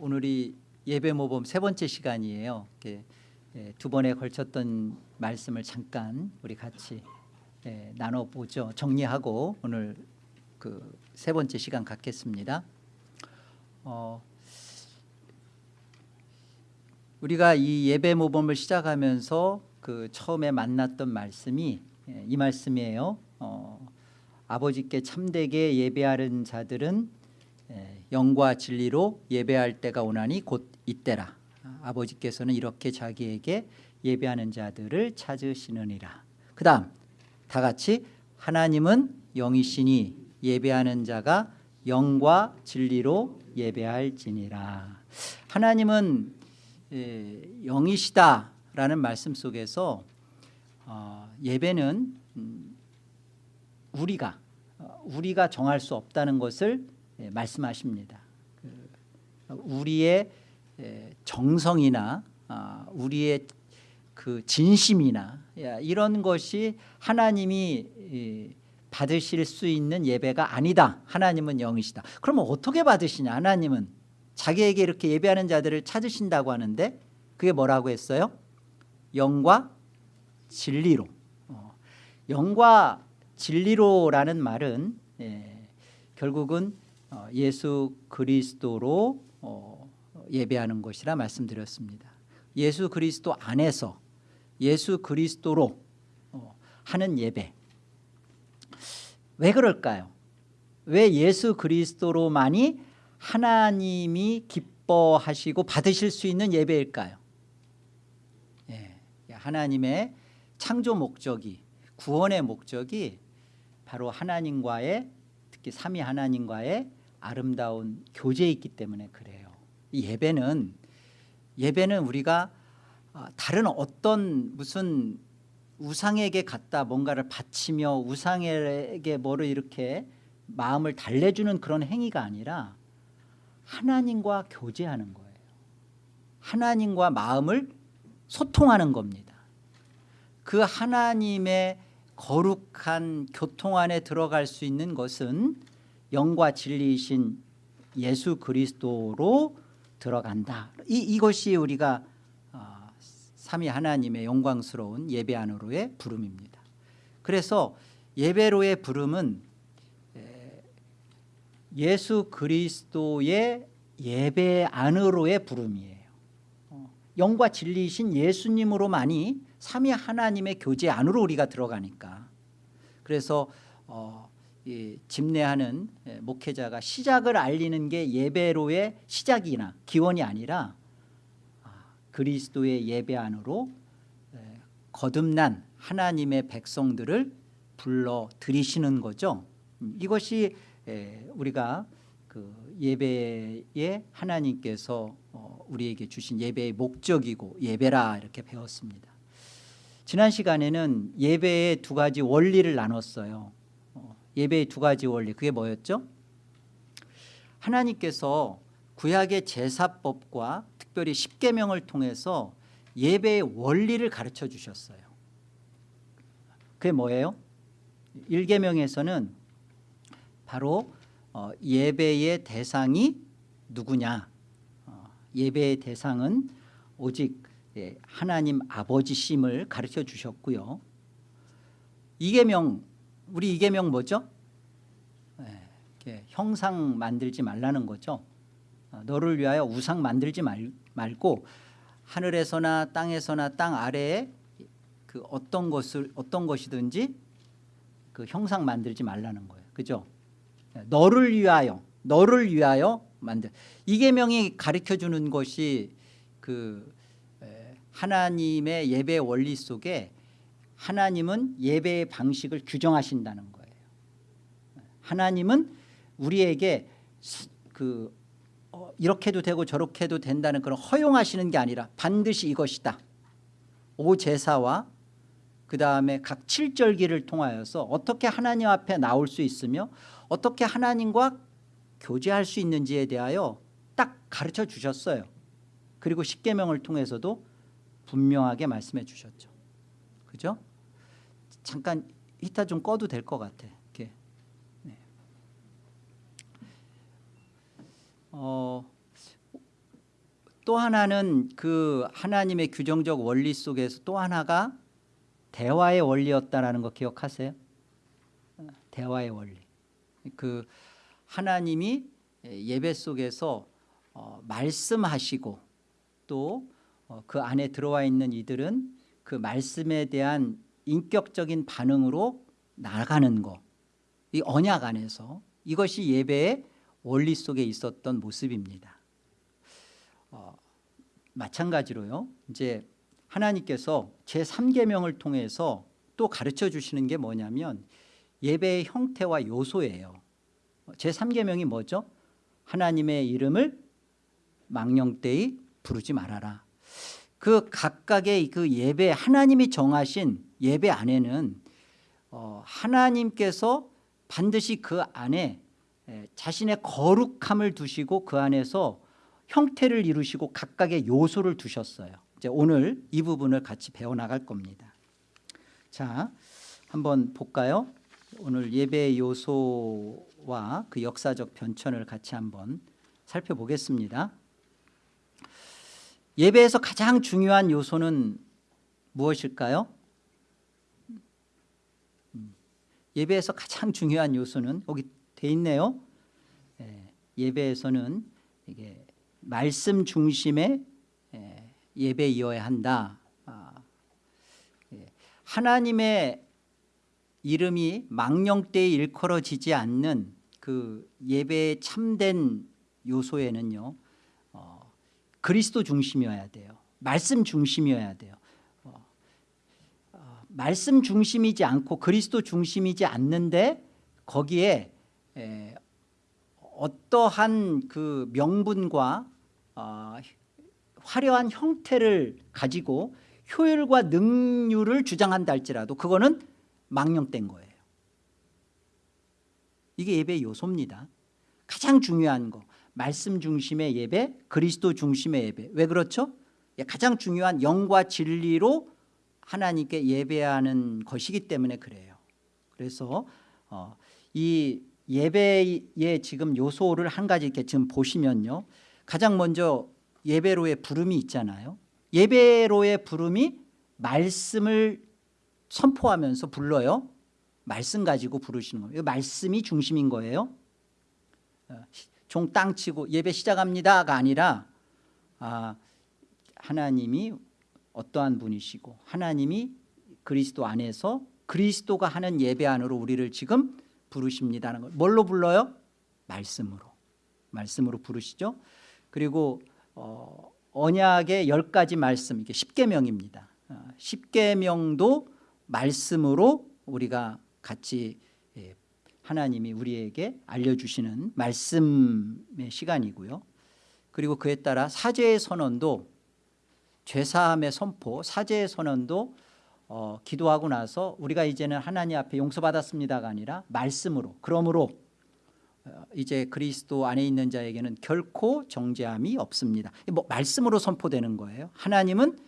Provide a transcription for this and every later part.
오늘이 예배 모범 세 번째 시간이에요. 예, 두 번에 걸쳤던 말씀을 잠깐 우리 같이 예, 나눠보죠. 정리하고 오늘 그 세 번째 시간 갖겠습니다. 어, 우리가 이 예배 모범을 시작하면서 그 처음에 만났던 말씀이 예, 이 말씀이에요. 어, 아버지께 참되게 예배하는 자들은 예, 영과 진리로 예배할 때가 오나니 곧 이때라. 아버지께서는 이렇게 자기에게 예배하는 자들을 찾으시느니라. 그 다음 다 같이 하나님은 영이시니 예배하는 자가 영과 진리로 예배할지니라. 하나님은 예, 영이시다라는 말씀 속에서 어, 예배는 음, 우리가 어, 우리가 정할 수 없다는 것을 예, 말씀하십니다. 그, 우리의 예, 정성이나 아, 우리의 그 진심이나 야, 이런 것이 하나님이 이, 받으실 수 있는 예배가 아니다. 하나님은 영이시다. 그러면 어떻게 받으시냐? 하나님은 자기에게 이렇게 예배하는 자들을 찾으신다고 하는데 그게 뭐라고 했어요? 영과 진리로. 어, 영과 진리로라는 말은 예, 결국은 어, 예수 그리스도로 어, 예배하는 것이라 말씀드렸습니다. 예수 그리스도 안에서 예수 그리스도로 어, 하는 예배. 왜 그럴까요? 왜 예수 그리스도로만이 하나님이 기뻐하시고 받으실 수 있는 예배일까요? 예, 하나님의 창조 목적이 구원의 목적이 바로 하나님과의 특히 삼위 하나님과의 아름다운 교제에 있기 때문에 그래요. 이 예배는 예배는 우리가 다른 어떤 무슨 우상에게 갖다 뭔가를 바치며 우상에게 뭐를 이렇게 마음을 달래주는 그런 행위가 아니라 하나님과 교제하는 거예요. 하나님과 마음을 소통하는 겁니다. 그 하나님의 거룩한 교통 안에 들어갈 수 있는 것은 영과 진리이신 예수 그리스도로 들어간다. 이, 이것이 우리가 어, 삼위 하나님의 영광스러운 예배 안으로의 부름입니다. 그래서 예배로의 부름은 예수 그리스도의 예배 안으로의 부름이에요. 어, 영과 진리이신 예수님으로만이 삼위 하나님의 교제 안으로 우리가 들어가니까 그래서 어, 집례하는 목회자가 시작을 알리는 게 예배로의 시작이나 기원이 아니라 아, 그리스도의 예배 안으로 거듭난 하나님의 백성들을 불러 들이시는 거죠. 음, 이것이 우리가 그 예배에 하나님께서 어, 우리에게 주신 예배의 목적이고 예배라 이렇게 배웠습니다. 지난 시간에는 예배의 두 가지 원리를 나눴어요. 어, 예배의 두 가지 원리 그게 뭐였죠? 하나님께서 구약의 제사법과 특별히 십계명을 통해서 예배의 원리를 가르쳐 주셨어요. 그게 뭐예요? 1계명에서는 바로 어, 예배의 대상이 누구냐 어, 예배의 대상은 오직 예, 하나님 아버지심을 가르쳐 주셨고요 이계명 우리 이계명 뭐죠? 예, 형상 만들지 말라는 거죠 어, 너를 위하여 우상 만들지 말, 말고 하늘에서나 땅에서나 땅 아래에 그 어떤 것을 어떤 것이든지 그 형상 만들지 말라는 거예요 그죠? 너를 위하여 너를 위하여 만들 이계명이 가르쳐 주는 것이 그 하나님의 예배 원리 속에 하나님은 예배의 방식을 규정하신다는 거예요. 하나님은 우리에게 그 어, 이렇게 도 되고 저렇게 도 된다는 그런 허용하시는 게 아니라 반드시 이것이다. 오 제사와 그 다음에 각 칠절기를 통하여서 어떻게 하나님 앞에 나올 수 있으며 어떻게 하나님과 교제할 수 있는지에 대하여 딱 가르쳐 주셨어요. 그리고 십계명을 통해서도 분명하게 말씀해 주셨죠. 그죠? 잠깐 히타 좀 꺼도 될 것 같아. 이렇게. 네. 어, 또 하나는 그 하나님의 규정적 원리 속에서 또 하나가 대화의 원리였다라는 거 기억하세요? 어, 대화의 원리. 그 하나님이 예배 속에서 어, 말씀하시고 또 그 안에 들어와 있는 이들은 그 말씀에 대한 인격적인 반응으로 나가는 거. 이 언약 안에서 이것이 예배의 원리 속에 있었던 모습입니다. 어, 마찬가지로요. 이제 하나님께서 제 3계명을 통해서 또 가르쳐 주시는 게 뭐냐면 예배의 형태와 요소예요. 제 3계명이 뭐죠? 하나님의 이름을 망령되이 부르지 말아라. 그 각각의 그 예배 하나님이 정하신 예배 안에는 어, 하나님께서 반드시 그 안에 에, 자신의 거룩함을 두시고 그 안에서 형태를 이루시고 각각의 요소를 두셨어요. 이제 오늘 이 부분을 같이 배워 나갈 겁니다. 자, 한번 볼까요? 오늘 예배의 요소와 그 역사적 변천을 같이 한번 살펴보겠습니다. 예배에서 가장 중요한 요소는 무엇일까요? 음, 예배에서 가장 중요한 요소는 여기 돼 있네요. 예, 예배에서는 이게 말씀 중심의 예, 예배이어야 한다. 아, 예, 하나님의 이름이 망령 때에 일컬어지지 않는 그 예배의 참된 요소에는요 어, 그리스도 중심이어야 돼요 말씀 중심이어야 돼요 말씀 중심이지 않고 그리스도 중심이지 않는데 거기에 에, 어떠한 그 명분과 어, 화려한 형태를 가지고 효율과 능률을 주장한다 할지라도 그거는 망령된 거예요. 이게 예배의 요소입니다. 가장 중요한 거 말씀 중심의 예배 그리스도 중심의 예배. 왜 그렇죠? 예, 가장 중요한 영과 진리로 하나님께 예배하는 것이기 때문에 그래요. 그래서 어, 이 예배의 지금 요소를 한 가지 이렇게 지금 보시면요. 가장 먼저 예배로의 부름이 있잖아요. 예배로의 부름이 말씀을 선포하면서 불러요. 말씀 가지고 부르시는 거예요. 말씀이 중심인 거예요. 어, 종땅 치고 예배 시작합니다가 아니라 아, 하나님이 어떠한 분이시고 하나님이 그리스도 안에서 그리스도가 하는 예배 안으로 우리를 지금 부르십니다는 걸 뭘로 불러요? 말씀으로. 말씀으로 부르시죠. 그리고 어, 언약의 열 가지 말씀 이게 십계명입니다. 어, 십계명도 말씀으로 우리가 같이 예, 하나님이 우리에게 알려주시는 말씀의 시간이고요. 그리고 그에 따라 사죄의 선언도 죄사함의 선포 사죄의 선언도 어, 기도하고 나서 우리가 이제는 하나님 앞에 용서받았습니다가 아니라 말씀으로 그러므로 어, 이제 그리스도 안에 있는 자에게는 결코 정죄함이 없습니다. 뭐 말씀으로 선포되는 거예요. 하나님은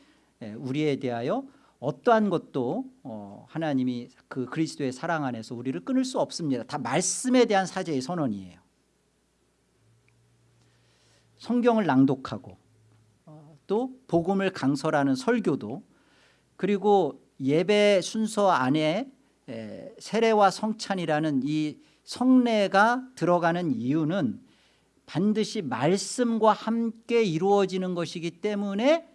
예, 우리에 대하여 어떠한 것도 어, 하나님이 그 그리스도의 사랑 안에서 우리를 끊을 수 없습니다. 다 말씀에 대한 사죄의 선언이에요. 성경을 낭독하고 어, 또 복음을 강설하는 설교도 그리고 예배 순서 안에 세례와 성찬이라는 이 성례가 들어가는 이유는 반드시 말씀과 함께 이루어지는 것이기 때문에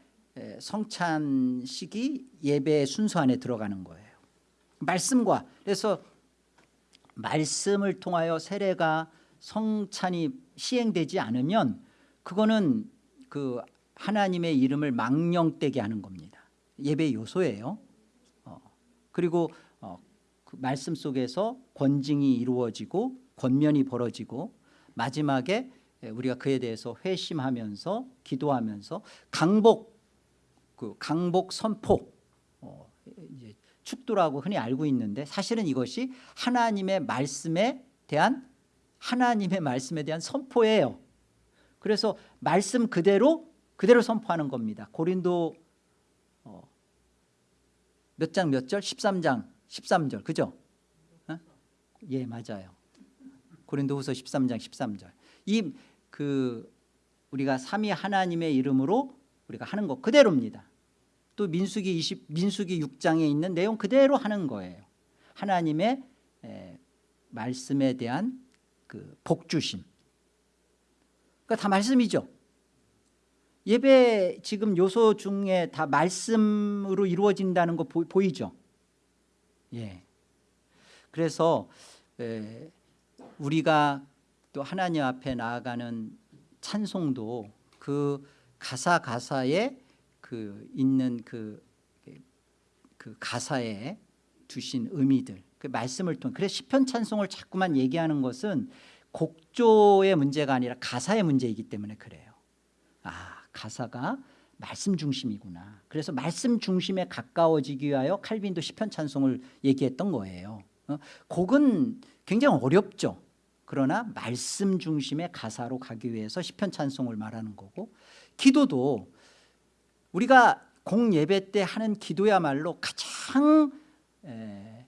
성찬식이 예배 순서 안에 들어가는 거예요. 말씀과. 그래서 말씀을 통하여 세례가 성찬이 시행되지 않으면 그거는 그 하나님의 이름을 망령되게 하는 겁니다 예배 요소예요 그리고 어, 그 말씀 속에서 권징이 이루어지고 권면이 벌어지고 마지막에 우리가 그에 대해서 회심하면서 기도하면서 강복 그 강복 선포 어, 축도라고 흔히 알고 있는데 사실은 이것이 하나님의 말씀에 대한 하나님의 말씀에 대한 선포예요. 그래서 말씀 그대로 그대로 선포하는 겁니다. 고린도 어, 몇장 몇 절? 13장 13절 그죠? 어? 예 맞아요 고린도 후서 13장 13절 이 그 우리가 삼위 하나님의 이름으로 우리가 하는 것 그대로입니다. 또 민수기 20 민수기 6장에 있는 내용 그대로 하는 거예요. 하나님의 에, 말씀에 대한 그 복주심. 그러니까 다 말씀이죠. 예배 지금 요소 중에 다 말씀으로 이루어진다는 거 보, 보이죠? 예. 그래서 에, 우리가 또 하나님 앞에 나아가는 찬송도 그 가사 가사에 그 있는 그, 그 가사에 두신 의미들 그 말씀을 통해 그래서 시편 찬송을 자꾸만 얘기하는 것은 곡조의 문제가 아니라 가사의 문제이기 때문에 그래요. 아 가사가 말씀 중심이구나. 그래서 말씀 중심에 가까워지기 위하여 칼빈도 시편 찬송을 얘기했던 거예요. 어? 곡은 굉장히 어렵죠. 그러나 말씀 중심의 가사로 가기 위해서 시편 찬송을 말하는 거고 기도도 우리가 공예배 때 하는 기도야말로 가장 에,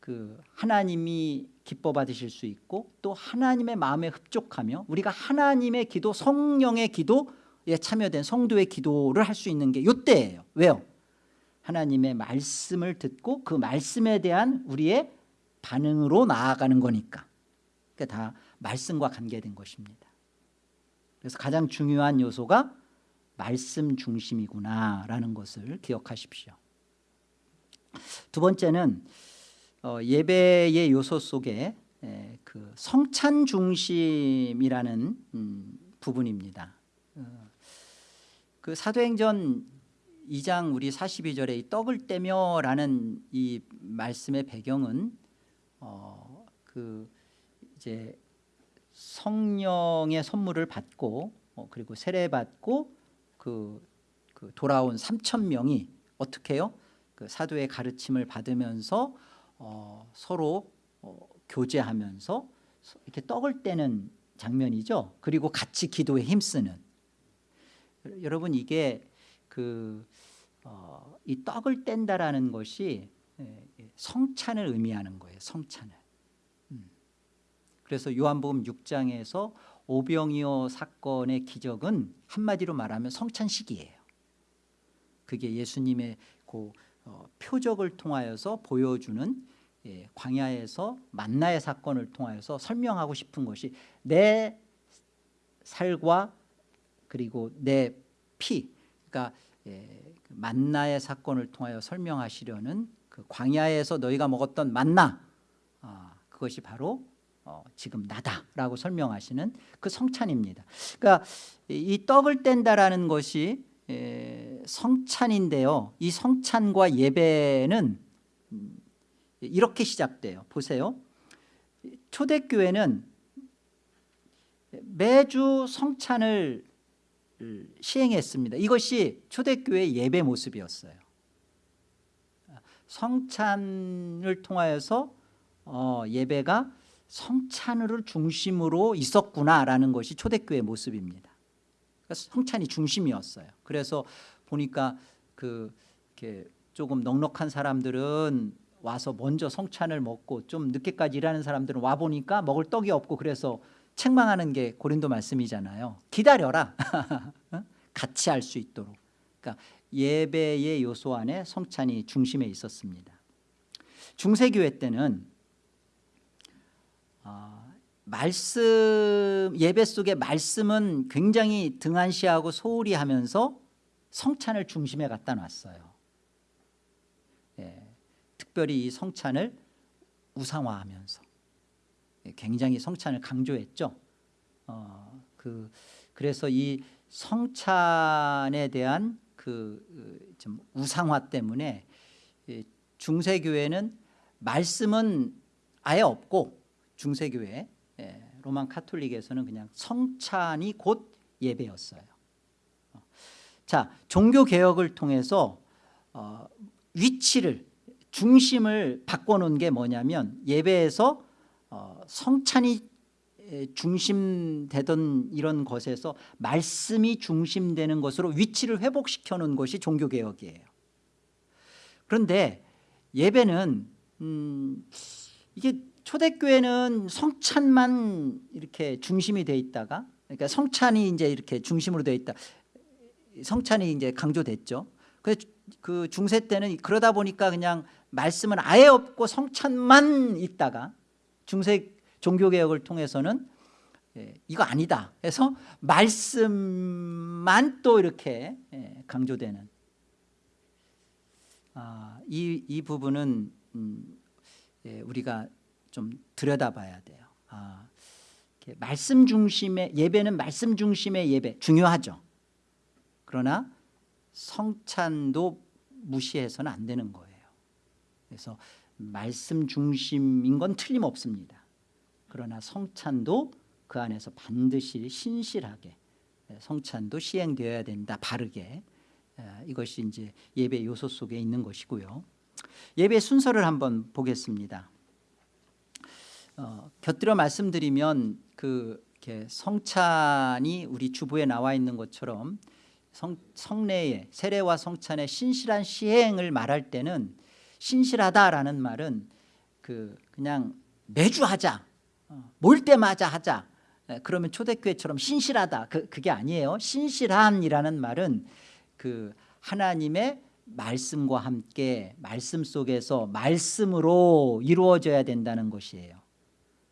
그 하나님이 기뻐 받으실 수 있고 또 하나님의 마음에 흡족하며 우리가 하나님의 기도 성령의 기도 에 참여된 성도의 기도를 할 수 있는 게 이때예요 왜요? 하나님의 말씀을 듣고 그 말씀에 대한 우리의 반응으로 나아가는 거니까 그러니까 다 말씀과 관계된 것입니다 그래서 가장 중요한 요소가 말씀 중심이구나라는 것을 기억하십시오 두 번째는 어, 예배의 요소 속에 에, 그 성찬 중심이라는 음, 부분입니다. 어, 그 사도행전 2장 우리 42절에 이 떡을 떼며라는 이 말씀의 배경은 어, 그 이제 성령의 선물을 받고 어, 그리고 세례 받고 그, 그 돌아온 3천 명이 어떻게 해요? 그 사도의 가르침을 받으면서 어, 서로 어, 교제하면서 이렇게 떡을 떼는 장면이죠. 그리고 같이 기도에 힘쓰는. 여러분 이게 그, 어, 이 떡을 뗀다라는 것이 예, 예, 성찬을 의미하는 거예요. 성찬을. 음. 그래서 요한복음 6장에서 오병이어 사건의 기적은 한마디로 말하면 성찬식이에요. 그게 예수님의 그 어, 표적을 통하여서 보여주는 예, 광야에서 만나의 사건을 통하여서 설명하고 싶은 것이 내 살과 그리고 내 피, 그러니까 예, 그 만나의 사건을 통하여 설명하시려는 그 광야에서 너희가 먹었던 만나, 아, 그것이 바로 어, 지금 나다라고 설명하시는 그 성찬입니다. 그러니까 이 떡을 뗀다라는 것이 에, 성찬인데요. 이 성찬과 예배는 음, 이렇게 시작돼요. 보세요. 초대교회는 매주 성찬을 시행했습니다. 이것이 초대교회 예배 모습이었어요. 성찬을 통하여서 어, 예배가 성찬을 중심으로 있었구나라는 것이 초대교회 모습입니다. 그러니까 성찬이 중심이었어요. 그래서 보니까 그 이렇게 조금 넉넉한 사람들은 와서 먼저 성찬을 먹고 좀 늦게까지 일하는 사람들은 와 보니까 먹을 떡이 없고 그래서 책망하는 게 고린도 말씀이잖아요. 기다려라. 어? 같이 할 수 있도록. 그러니까 예배의 요소 안에 성찬이 중심에 있었습니다. 중세교회 때는 어, 말씀 예배 속에 말씀은 굉장히 등한시하고 소홀히 하면서 성찬을 중심에 갖다 놨어요. 예, 특별히 이 성찬을 우상화하면서 예, 굉장히 성찬을 강조했죠. 어, 그 그래서 이 성찬에 대한 그좀 어, 우상화 때문에 중세 교회는 말씀은 아예 없고 중세 교회 예, 로만 카톨릭에서는 그냥 성찬이 곧 예배였어요. 어, 자 종교 개혁을 통해서 어, 위치를 중심을 바꿔놓은 게 뭐냐면 예배에서 어, 성찬이 중심되던 이런 것에서 말씀이 중심되는 것으로 위치를 회복시켜 놓은 것이 종교개혁이에요 그런데 예배는 음, 이게 초대교회는 성찬만 이렇게 중심이 돼 있다가 그러니까 성찬이 이제 이렇게 중심으로 되어 있다. 성찬이 이제 강조됐죠. 그, 그 중세 때는 그러다 보니까 그냥 말씀은 아예 없고 성찬만 있다가 중세 종교 개혁을 통해서는 예, 이거 아니다. 해서 말씀만 또 이렇게 예, 강조되는 아, 이, 이 부분은 음, 예, 우리가 좀 들여다봐야 돼요. 아, 말씀 중심의 예배는 말씀 중심의 예배 중요하죠. 그러나 성찬도 무시해서는 안 되는 거예요. 그래서 말씀 중심인 건 틀림없습니다. 그러나 성찬도 그 안에서 반드시 신실하게 성찬도 시행되어야 된다. 바르게 에, 이것이 이제 예배 요소 속에 있는 것이고요. 예배 순서를 한번 보겠습니다. 어, 곁들여 말씀드리면 그 성찬이 우리 주부에 나와 있는 것처럼 성, 성례의 세례와 성찬의 신실한 시행을 말할 때는 신실하다라는 말은 그 그냥 매주 하자 어, 모일 때마다 하자. 에, 그러면 초대교회처럼 신실하다. 그, 그게 아니에요. 신실함이라는 말은 그 하나님의 말씀과 함께 말씀 속에서 말씀으로 이루어져야 된다는 것이에요.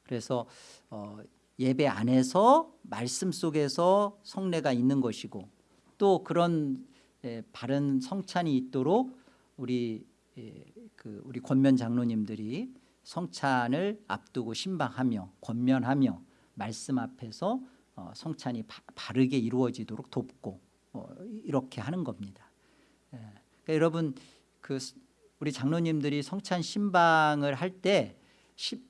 그래서 어, 예배 안에서 말씀 속에서 성례가 있는 것이고 또 그런 예, 바른 성찬이 있도록 우리 예, 그 우리 권면 장로님들이 성찬을 앞두고 신방하며 권면하며 말씀 앞에서 어, 성찬이 바, 바르게 이루어지도록 돕고 어, 이렇게 하는 겁니다. 예. 그러니까 여러분 그 우리 장로님들이 성찬 신방을 할때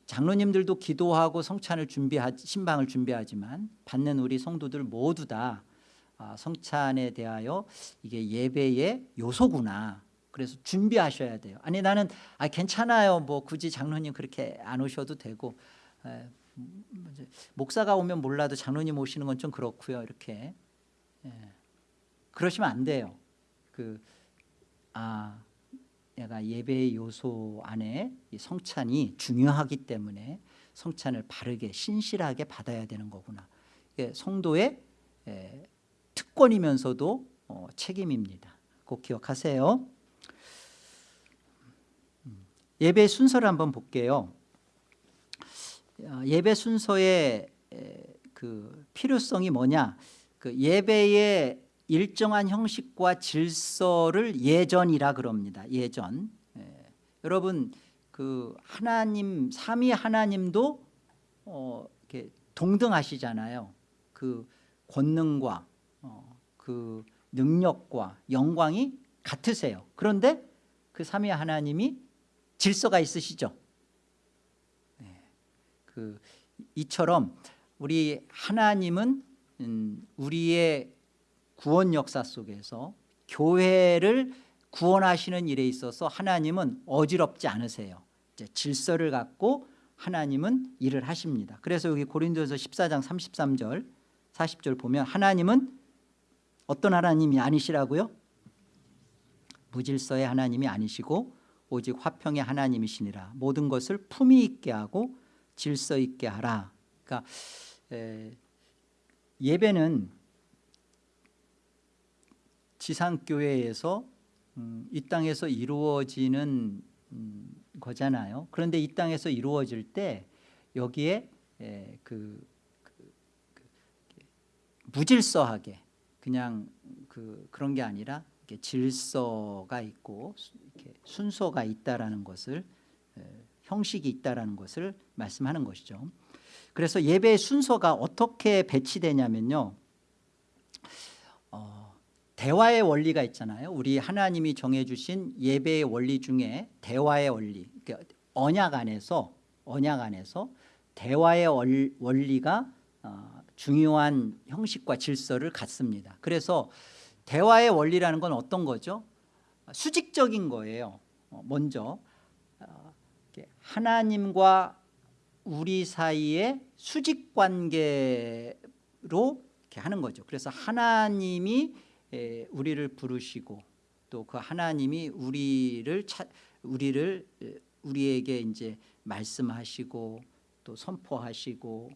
장로님들도 기도하고 성찬을 준비하 신방을 준비하지만 받는 우리 성도들 모두 다 아, 성찬에 대하여 이게 예배의 요소구나. 그래서 준비하셔야 돼요. 아니 나는 아 괜찮아요. 뭐 굳이 장로님 그렇게 안 오셔도 되고 에, 뭐 목사가 오면 몰라도 장로님 오시는 건 좀 그렇고요. 이렇게 예. 그러시면 안 돼요. 그아 내가 예배의 요소 안에 이 성찬이 중요하기 때문에 성찬을 바르게 신실하게 받아야 되는 거구나. 이게 성도의 에, 특권이면서도 어, 책임입니다. 꼭 기억하세요. 음, 예배 순서를 한번 볼게요. 어, 예배 순서의 에, 그 필요성이 뭐냐? 그 예배의 일정한 형식과 질서를 예전이라 그럽니다. 예전. 예. 여러분 그 하나님 삼위 하나님도 어, 이렇게 동등하시잖아요. 그 권능과 어, 그 능력과 영광이 같으세요. 그런데 그 삼위 하나님이 질서가 있으시죠. 네. 그 이처럼 우리 하나님은 음, 우리의 구원 역사 속에서 교회를 구원하시는 일에 있어서 하나님은 어지럽지 않으세요. 질서를 갖고 하나님은 일을 하십니다. 그래서 여기 고린도서 14장 33절 40절 보면 하나님은 어떤 하나님이 아니시라고요? 무질서의 하나님이 아니시고 오직 화평의 하나님이시니라 모든 것을 품위 있게 하고 질서 있게 하라 그러니까 예배는 지상교회에서 음, 이 땅에서 이루어지는 음, 거잖아요. 그런데 이 땅에서 이루어질 때 여기에 에, 그, 그, 그, 무질서하게 그냥 그, 그런 게 아니라 이렇게 질서가 있고 이렇게 순서가 있다라는 것을 에, 형식이 있다라는 것을 말씀하는 것이죠. 그래서 예배의 순서가 어떻게 배치되냐면요. 어, 대화의 원리가 있잖아요. 우리 하나님이 정해주신 예배의 원리 중에 대화의 원리, 그러니까 언약 안에서 언약 안에서 대화의 원리가 어, 중요한 형식과 질서를 갖습니다. 그래서 대화의 원리라는 건 어떤 거죠? 수직적인 거예요. 어, 먼저 어, 하나님과 우리 사이의 수직 관계로 이렇게 하는 거죠. 그래서 하나님이 우리를 부르시고 또 그 하나님이 우리를 차, 우리를 우리에게 이제 말씀하시고 또 선포하시고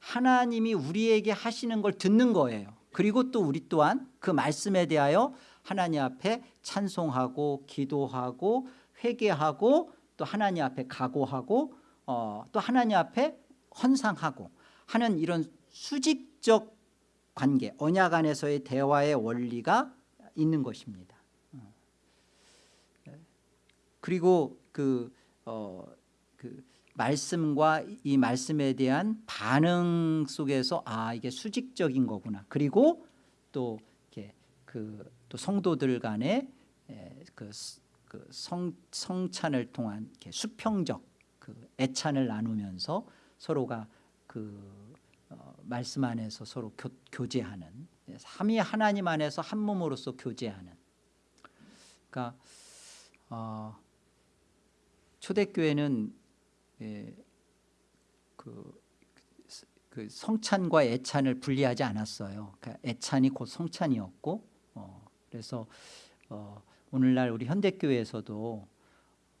하나님이 우리에게 하시는 걸 듣는 거예요. 그리고 또 우리 또한 그 말씀에 대하여 하나님 앞에 찬송하고 기도하고 회개하고 또 하나님 앞에 각오하고 어, 또 하나님 앞에 헌상하고 하는 이런 수직적 관계 언약 안에서의 대화의 원리가 있는 것입니다. 어. 그리고 그, 어, 그 말씀과 이 말씀에 대한 반응 속에서 아 이게 수직적인 거구나. 그리고 또 이렇게 그 또 성도들 간의 에, 그, 그 성, 성찬을 통한 이렇게 수평적 그 애찬을 나누면서 서로가 그 어, 말씀 안에서 서로 교, 교제하는 삼위 하나님 안에서 한 몸으로서 교제하는 그러니까 어, 초대교회는 예, 그, 그 성찬과 애찬을 분리하지 않았어요. 그러니까 애찬이 곧 성찬이었고 어, 그래서 어, 오늘날 우리 현대교회에서도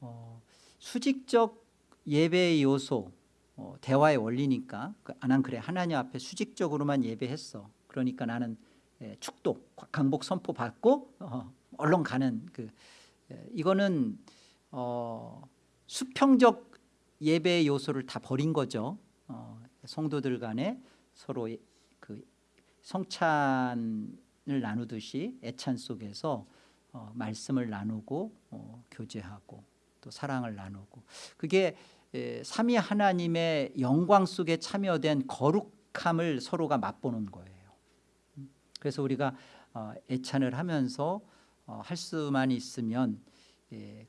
어, 수직적 예배의 요소 어, 대화의 원리니까 그, 아, 난 그래 하나님 앞에 수직적으로만 예배했어. 그러니까 나는 예, 축도 강복 선포 받고 어, 얼른 가는 그 예, 이거는 어, 수평적 예배의 요소를 다 버린 거죠. 어, 성도들 간에 서로 그 성찬을 나누듯이 애찬 속에서 어, 말씀을 나누고 어, 교제하고 또 사랑을 나누고 그게 에, 삼위 하나님의 영광 속에 참여된 거룩함을 서로가 맛보는 거예요. 음, 그래서 우리가 어, 애찬을 하면서 어, 할 수만 있으면 예,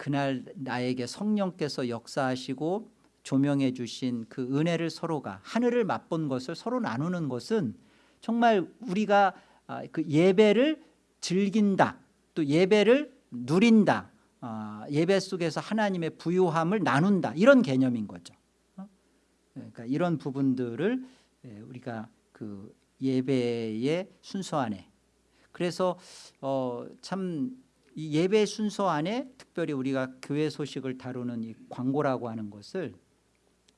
그날 나에게 성령께서 역사하시고 조명해 주신 그 은혜를 서로가 하늘을 맛본 것을 서로 나누는 것은 정말 우리가 아, 그 예배를 즐긴다 또 예배를 누린다 아, 예배 속에서 하나님의 부유함을 나눈다 이런 개념인 거죠 어? 그러니까 이런 부분들을 예, 우리가 그 예배의 순서 안에 그래서 어, 참 이 예배 순서 안에 특별히 우리가 교회 소식을 다루는 이 광고라고 하는 것을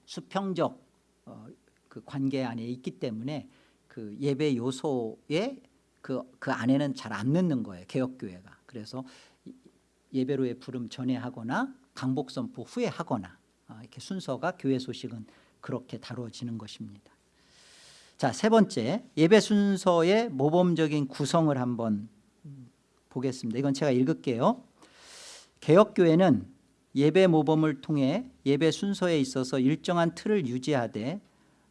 수평적 어, 그 관계 안에 있기 때문에 그 예배 요소에 그, 그 안에는 잘 안 넣는 거예요 개혁교회가. 그래서 예배로의 부름 전에 하거나 강복 선포 후에 하거나 아, 이렇게 순서가 교회 소식은 그렇게 다뤄지는 것입니다. 자세 번째 예배 순서의 모범적인 구성을 한번 보겠습니다 이건 제가 읽을게요 개혁교회는 예배 모범을 통해 예배 순서에 있어서 일정한 틀을 유지하되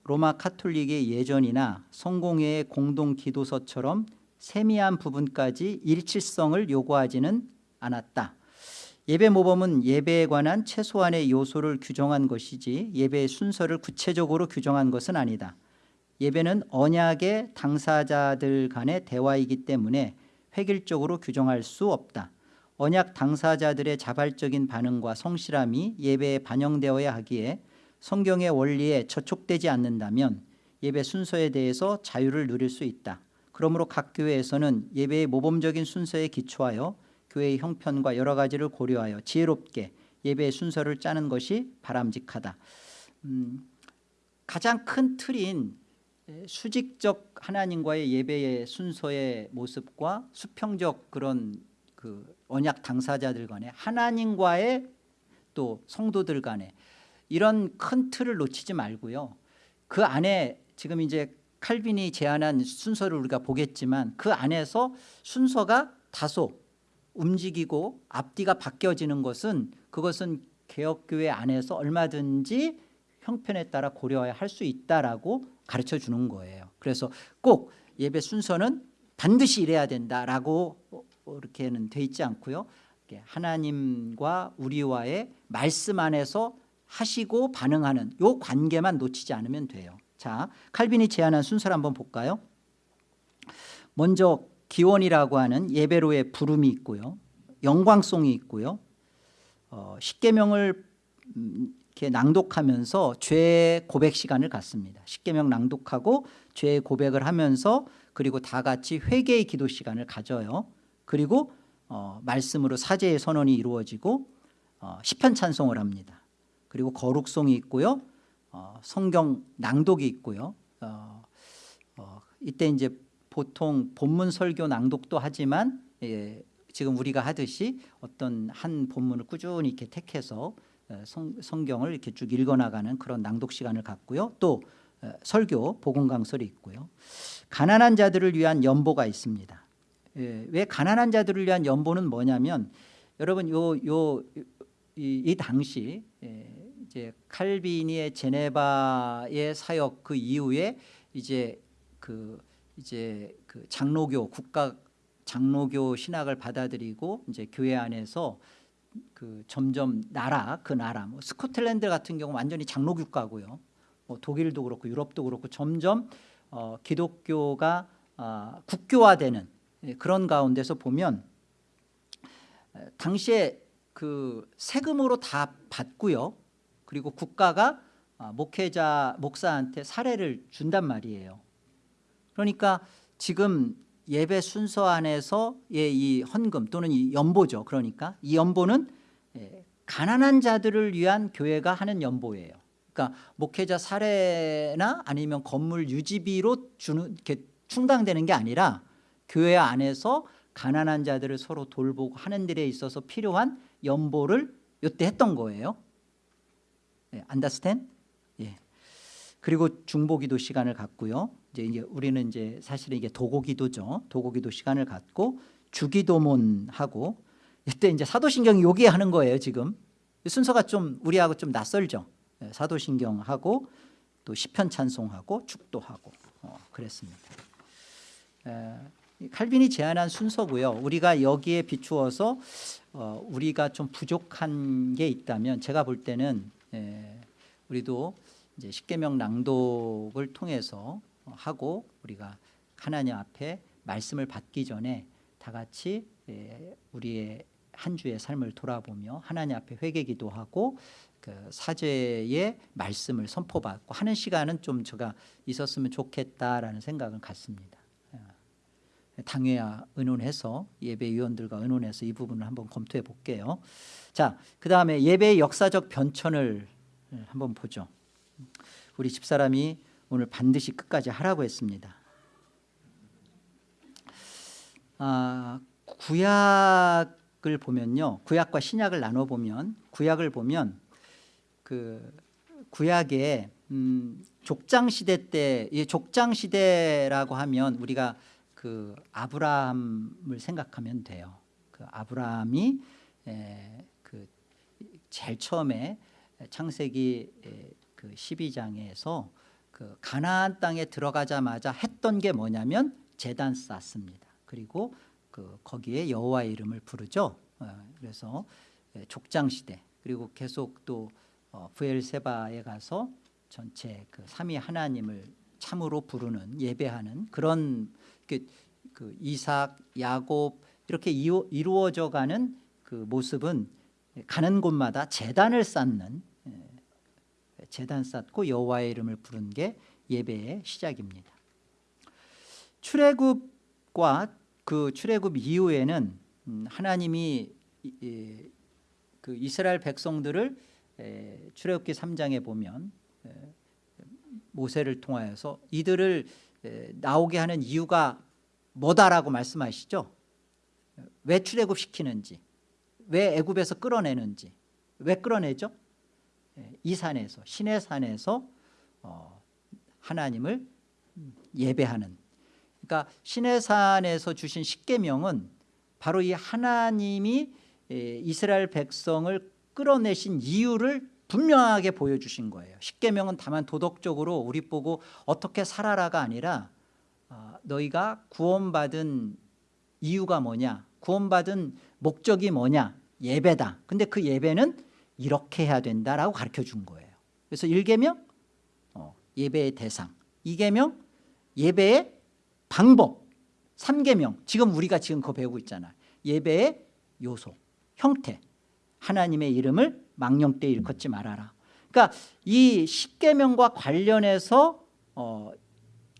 로마 카톨릭의 예전이나 성공회의 공동 기도서처럼 세미한 부분까지 일치성을 요구하지는 않았다. 예배 모범은 예배에 관한 최소한의 요소를 규정한 것이지 예배의 순서를 구체적으로 규정한 것은 아니다. 예배는 언약의 당사자들 간의 대화이기 때문에 획일적으로 규정할 수 없다. 언약 당사자들의 자발적인 반응과 성실함이 예배에 반영되어야 하기에 성경의 원리에 저촉되지 않는다면 예배 순서에 대해서 자유를 누릴 수 있다. 그러므로 각 교회에서는 예배의 모범적인 순서에 기초하여 교회의 형편과 여러 가지를 고려하여 지혜롭게 예배의 순서를 짜는 것이 바람직하다. 음, 가장 큰 틀인 수직적 하나님과의 예배의 순서의 모습과 수평적 그런 그 언약 당사자들 간에 하나님과의 또 성도들 간에 이런 큰 틀을 놓치지 말고요. 그 안에 지금 이제 칼빈이 제안한 순서를 우리가 보겠지만 그 안에서 순서가 다소 움직이고 앞뒤가 바뀌어지는 것은 그것은 개혁교회 안에서 얼마든지 형편에 따라 고려해야 할수 있다라고 가르쳐 주는 거예요. 그래서 꼭 예배 순서는 반드시 이래야 된다라고 이렇게는 돼 있지 않고요. 하나님과 우리와의 말씀 안에서 하시고 반응하는 요 관계만 놓치지 않으면 돼요. 자, 칼빈이 제안한 순서를 한번 볼까요? 먼저 기원이라고 하는 예배로의 부름이 있고요. 영광송이 있고요. 어, 십계명을 음, 이렇게 낭독하면서 죄 고백 시간을 갖습니다. 십계명 낭독하고 죄 고백을 하면서 그리고 다 같이 회개의 기도 시간을 가져요. 그리고 어, 말씀으로 사제의 선언이 이루어지고 어, 시편 찬송을 합니다. 그리고 거룩송이 있고요. 어, 성경 낭독이 있고요. 어, 어, 이때 이제 보통 본문 설교 낭독도 하지만 예, 지금 우리가 하듯이 어떤 한 본문을 꾸준히 이렇게 택해서 어, 성, 성경을 이렇게 쭉 읽어나가는 그런 낭독 시간을 갖고요. 또 어, 설교 복음 강설이 있고요. 가난한 자들을 위한 연보가 있습니다. 예, 왜 가난한 자들을 위한 연보는 뭐냐면 여러분 요 요 이, 이 당시 예, 이제 칼빈이의 제네바의 사역 그 이후에 이제 그 이제 그 장로교 국가 장로교 신학을 받아들이고 이제 교회 안에서 그 점점 나라 그 나라 뭐 스코틀랜드 같은 경우 완전히 장로 국가고요. 뭐 독일도 그렇고 유럽도 그렇고 점점 어, 기독교가 아, 국교화되는 예, 그런 가운데서 보면 에, 당시에 그 세금으로 다 받고요. 그리고 국가가 아, 목회자 목사한테 사례를 준단 말이에요. 그러니까 지금 예배 순서 안에서의 이 헌금 또는 이 연보죠. 그러니까 이 연보는 예, 가난한 자들을 위한 교회가 하는 연보예요. 그러니까 목회자 사례나 아니면 건물 유지비로 주는 이렇게 충당되는 게 아니라 교회 안에서 가난한 자들을 서로 돌보고 하는 일에 있어서 필요한 연보를 이때 했던 거예요. 예, understand? 예. 그리고 중보기도 시간을 갖고요. 이제, 이제 우리는 이제 사실은 이게 도고기도죠. 도고기도 시간을 갖고 주기도문 하고 이때 이제 사도신경이 여기에 하는 거예요. 지금 순서가 좀 우리하고 좀 낯설죠. 예, 사도신경 하고 또 시편 찬송하고 축도하고 어, 그랬습니다. 에, 칼빈이 제안한 순서고요. 우리가 여기에 비추어서 어, 우리가 좀 부족한 게 있다면 제가 볼 때는 에, 우리도 이제 십계명 낭독을 통해서 하고 우리가 하나님 앞에 말씀을 받기 전에 다 같이 에, 우리의 한 주의 삶을 돌아보며 하나님 앞에 회개기도 하고 그 사제의 말씀을 선포받고 하는 시간은 좀 제가 있었으면 좋겠다라는 생각을 갖습니다. 당회와 의논해서 예배위원들과 의논해서 이 부분을 한번 검토해 볼게요. 자, 그 다음에 예배의 역사적 변천을 한번 보죠. 우리 집사람이 오늘 반드시 끝까지 하라고 했습니다. 아, 구약을 보면요, 구약과 신약을 나눠 보면 구약을 보면 그 구약에 음, 족장 시대 때, 이 족장 시대라고 하면 우리가 그 아브라함을 생각하면 돼요. 그 아브라함이 에, 그 제일 처음에 창세기 에, 그 12장에서 그 가나안 땅에 들어가자마자 했던 게 뭐냐면 제단 쌓습니다. 그리고 그 거기에 여호와의 이름을 부르죠. 어, 그래서 족장 시대 그리고 계속 또 어, 부엘세바에 가서 전체 그 삼위 하나님을 참으로 부르는 예배하는 그런 그, 그 이삭, 야곱 이렇게 이루어져 가는 그 모습은 가는 곳마다 재단을 쌓는 재단 쌓고 여호와의 이름을 부른 게 예배의 시작입니다. 출애굽과 그 출애굽 이후에는 음, 하나님이 그 이스라엘 백성들을 출애굽기 3장에 보면 모세를 통하여서 이들을 나오게 하는 이유가 뭐다라고 말씀하시죠? 왜 출애굽시키는지 왜 애굽에서 끌어내는지 왜 끌어내죠? 이 산에서 신의 산에서 어, 하나님을 예배하는. 그러니까 신의 산에서 주신 십계명은 바로 이 하나님이 이스라엘 백성을 끌어내신 이유를 분명하게 보여주신 거예요. 십계명은 다만 도덕적으로 우리 보고 어떻게 살아라가 아니라 어, 너희가 구원받은 이유가 뭐냐 구원받은 목적이 뭐냐 예배다. 근데 그 예배는 이렇게 해야 된다라고 가르쳐 준 거예요. 그래서 1계명 어, 예배의 대상. 2계명 예배의 방법. 3계명. 지금 우리가 지금 그거 배우고 있잖아 예배의 요소 형태. 하나님의 이름을 망령 때 일컫지 말아라. 그러니까 이 십계명과 관련해서 어,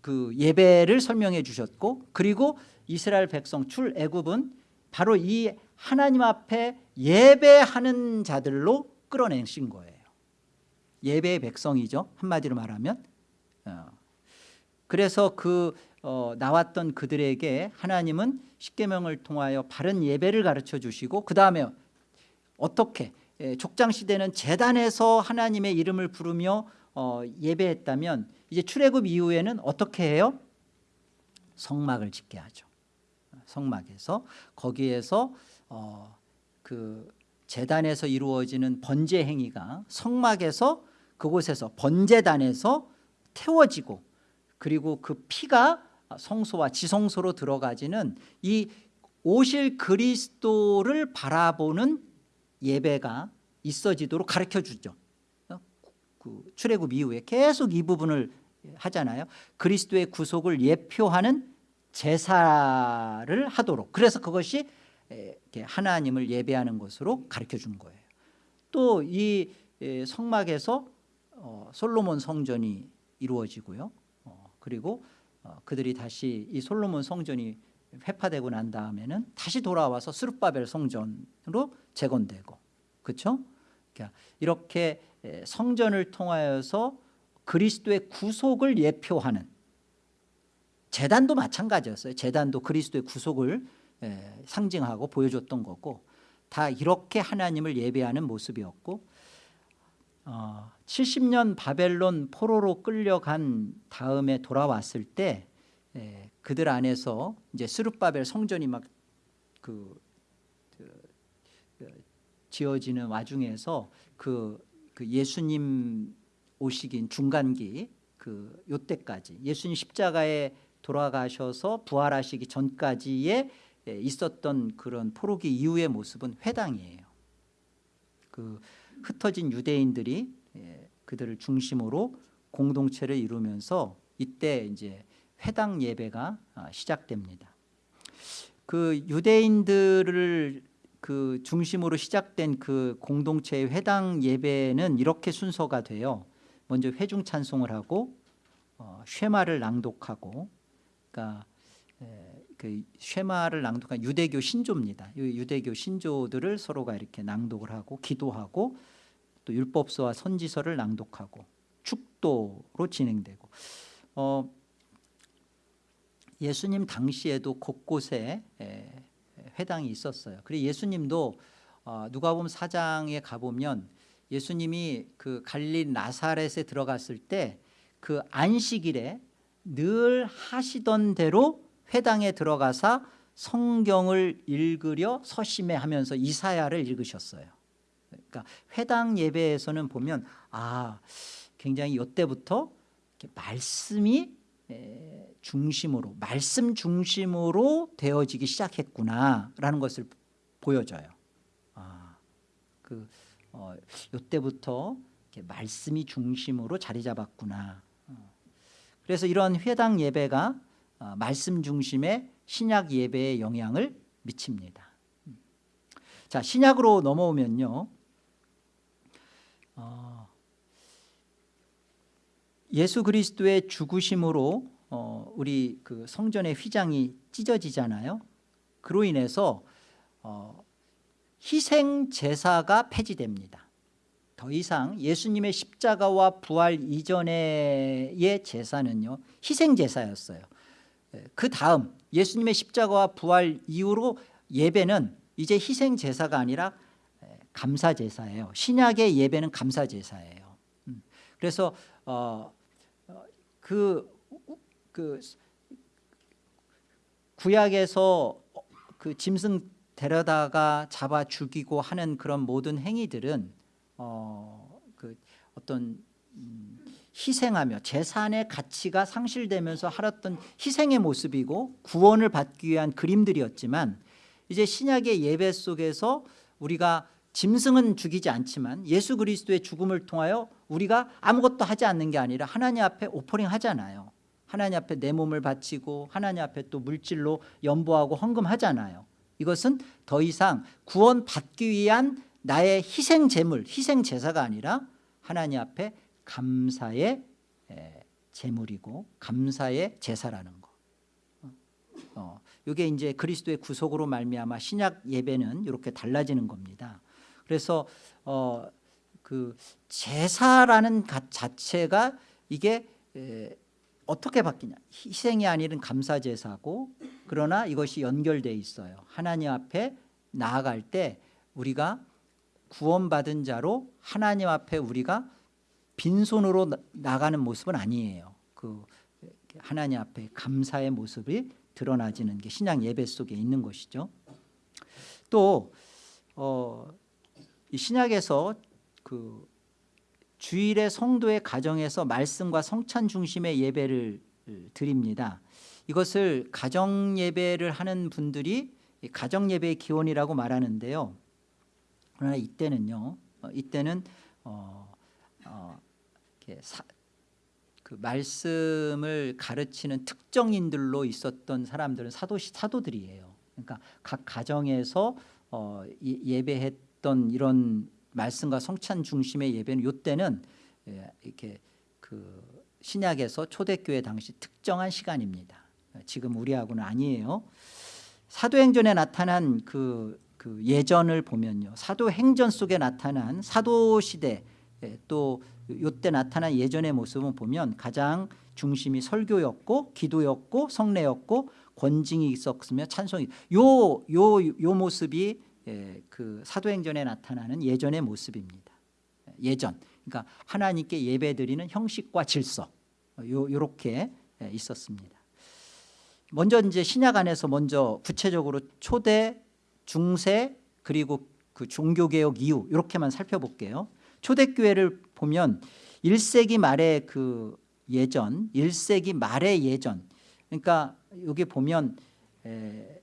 그 예배를 설명해 주셨고 그리고 이스라엘 백성 출애굽은 바로 이 하나님 앞에 예배하는 자들로 끌어내신 거예요 예배의 백성이죠. 한마디로 말하면. 어. 그래서 그 어, 나왔던 그들에게 하나님은 십계명을 통하여 바른 예배를 가르쳐 주시고 그 다음에 어떻게 예, 족장 시대는 재단에서 하나님의 이름을 부르며 어, 예배했다면 이제 출애굽 이후에는 어떻게 해요? 성막을 짓게 하죠. 성막에서 거기에서 어, 그 재단에서 이루어지는 번제 행위가 성막에서 그곳에서 번제단에서 태워지고 그리고 그 피가 성소와 지성소로 들어가지는 이 오실 그리스도를 바라보는 예배가 있어지도록 가르쳐 주죠. 그 출애굽 이후에 계속 이 부분을 하잖아요. 그리스도의 구속을 예표하는 제사를 하도록 그래서 그것이 하나님을 예배하는 것으로 가르쳐 준 거예요. 또 이 성막에서 어, 솔로몬 성전이 이루어지고요. 어, 그리고 어, 그들이 다시 이 솔로몬 성전이 회파되고 난 다음에는 다시 돌아와서 스룹바벨 성전으로 재건되고 그렇죠? 이렇게 성전을 통하여서 그리스도의 구속을 예표하는 재단도 마찬가지였어요. 재단도 그리스도의 구속을 상징하고 보여줬던 거고 다 이렇게 하나님을 예배하는 모습이었고 어, 70년 바벨론 포로로 끌려간 다음에 돌아왔을 때 에, 그들 안에서 이제 스룹바벨 성전이 막 그 그, 그, 지어지는 와중에서 그, 그 예수님 오시긴 중간기 그 요때까지 예수님 십자가에 돌아가셔서 부활하시기 전까지의 있었던 그런 포로기 이후의 모습은 회당이에요. 그 흩어진 유대인들이 그들을 중심으로 공동체를 이루면서 이때 이제 회당 예배가 아, 시작됩니다. 그 유대인들을 그 중심으로 시작된 그 공동체의 회당 예배는 이렇게 순서가 돼요. 먼저 회중 찬송을 하고 어, 쉐마를 낭독하고 그러니까 그 쉐마를 낭독한 유대교 신조입니다. 유대교 신조들을 서로가 이렇게 낭독을 하고 기도하고 또 율법서와 선지서를 낭독하고 축도로 진행되고 어, 예수님 당시에도 곳곳에 회당이 있었어요. 그리고 예수님도 어, 누가복음 4장에 가보면 예수님이 그 갈릴 나사렛에 들어갔을 때 그 안식일에 늘 하시던 대로 회당에 들어가서 성경을 읽으려 서심해 하면서 이사야를 읽으셨어요. 그러니까 회당 예배에서는 보면 아 굉장히 이때부터 말씀이 중심으로 말씀 중심으로 되어지기 시작했구나라는 것을 보여줘요. 아, 그 어, 이때부터 말씀이 중심으로 자리 잡았구나. 어. 그래서 이런 회당 예배가 어, 말씀 중심의 신약 예배에 영향을 미칩니다. 자 신약으로 넘어오면요. 어, 예수 그리스도의 죽으심으로 어, 우리 그 성전의 휘장이 찢어지잖아요. 그로 인해서 어, 희생 제사가 폐지됩니다. 더 이상 예수님의 십자가와 부활 이전의 제사는요 희생 제사였어요. 예, 그 다음 예수님의 십자가와 부활 이후로 예배는 이제 희생 제사가 아니라 예, 감사 제사예요. 신약의 예배는 감사 제사예요. 음, 그래서 어, 그, 그 구약에서 그 짐승 데려다가 잡아 죽이고 하는 그런 모든 행위들은 어, 그 어떤 음, 희생하며 재산의 가치가 상실되면서 하였던 희생의 모습이고 구원을 받기 위한 그림들이었지만 이제 신약의 예배 속에서 우리가 짐승은 죽이지 않지만 예수 그리스도의 죽음을 통하여 우리가 아무것도 하지 않는 게 아니라 하나님 앞에 오퍼링 하잖아요. 하나님 앞에 내 몸을 바치고 하나님 앞에 또 물질로 연보하고 헌금하잖아요. 이것은 더 이상 구원 받기 위한 나의 희생 제물 희생 제사가 아니라 하나님 앞에 감사의 제물이고 감사의 제사라는 거. 어, 이게 이제 그리스도의 구속으로 말미암아 신약 예배는 이렇게 달라지는 겁니다. 그래서 어, 그그 제사라는 가- 자체가 이게 에, 어떻게 바뀌냐 희생이 아니른 감사 제사고 그러나 이것이 연결돼 있어요 하나님 앞에 나아갈 때 우리가 구원받은 자로 하나님 앞에 우리가 빈손으로 나- 나가는 모습은 아니에요 그 하나님 앞에 감사의 모습이 드러나지는 게 신약 예배 속에 있는 것이죠 또 어, 이 신약에서 그 주일의 성도의 가정에서 말씀과 성찬 중심의 예배를 드립니다. 이것을 가정 예배를 하는 분들이 이 가정 예배의 기원이라고 말하는데요. 그러나 이때는요. 어, 이때는 어, 어, 사, 그 말씀을 가르치는 특정인들로 있었던 사람들은 사도 사도들이에요. 그러니까 각 가정에서 어, 이- 예배했던 이런 말씀과 성찬 중심의 예배는 이때는 예, 이렇게 그 신약에서 초대교회 당시 특정한 시간입니다. 지금 우리하고는 아니에요. 사도행전에 나타난 그, 그 예전을 보면요. 사도행전 속에 나타난 사도시대 예, 또 이때 나타난 예전의 모습을 보면 가장 중심이 설교였고 기도였고 성례였고 권징이 있었으며 찬송이 요, 요, 요 모습이 예, 그 사도행전에 나타나는 예전의 모습입니다. 예전 그러니까 하나님께 예배드리는 형식과 질서 요, 요렇게 예, 있었습니다. 먼저 이제 신약 안에서 먼저 구체적으로 초대, 중세 그리고 그 종교개혁 이후 이렇게만 살펴볼게요. 초대교회를 보면 1세기 말의 그 예전, 1세기 말의 예전. 그러니까 여기 보면 에,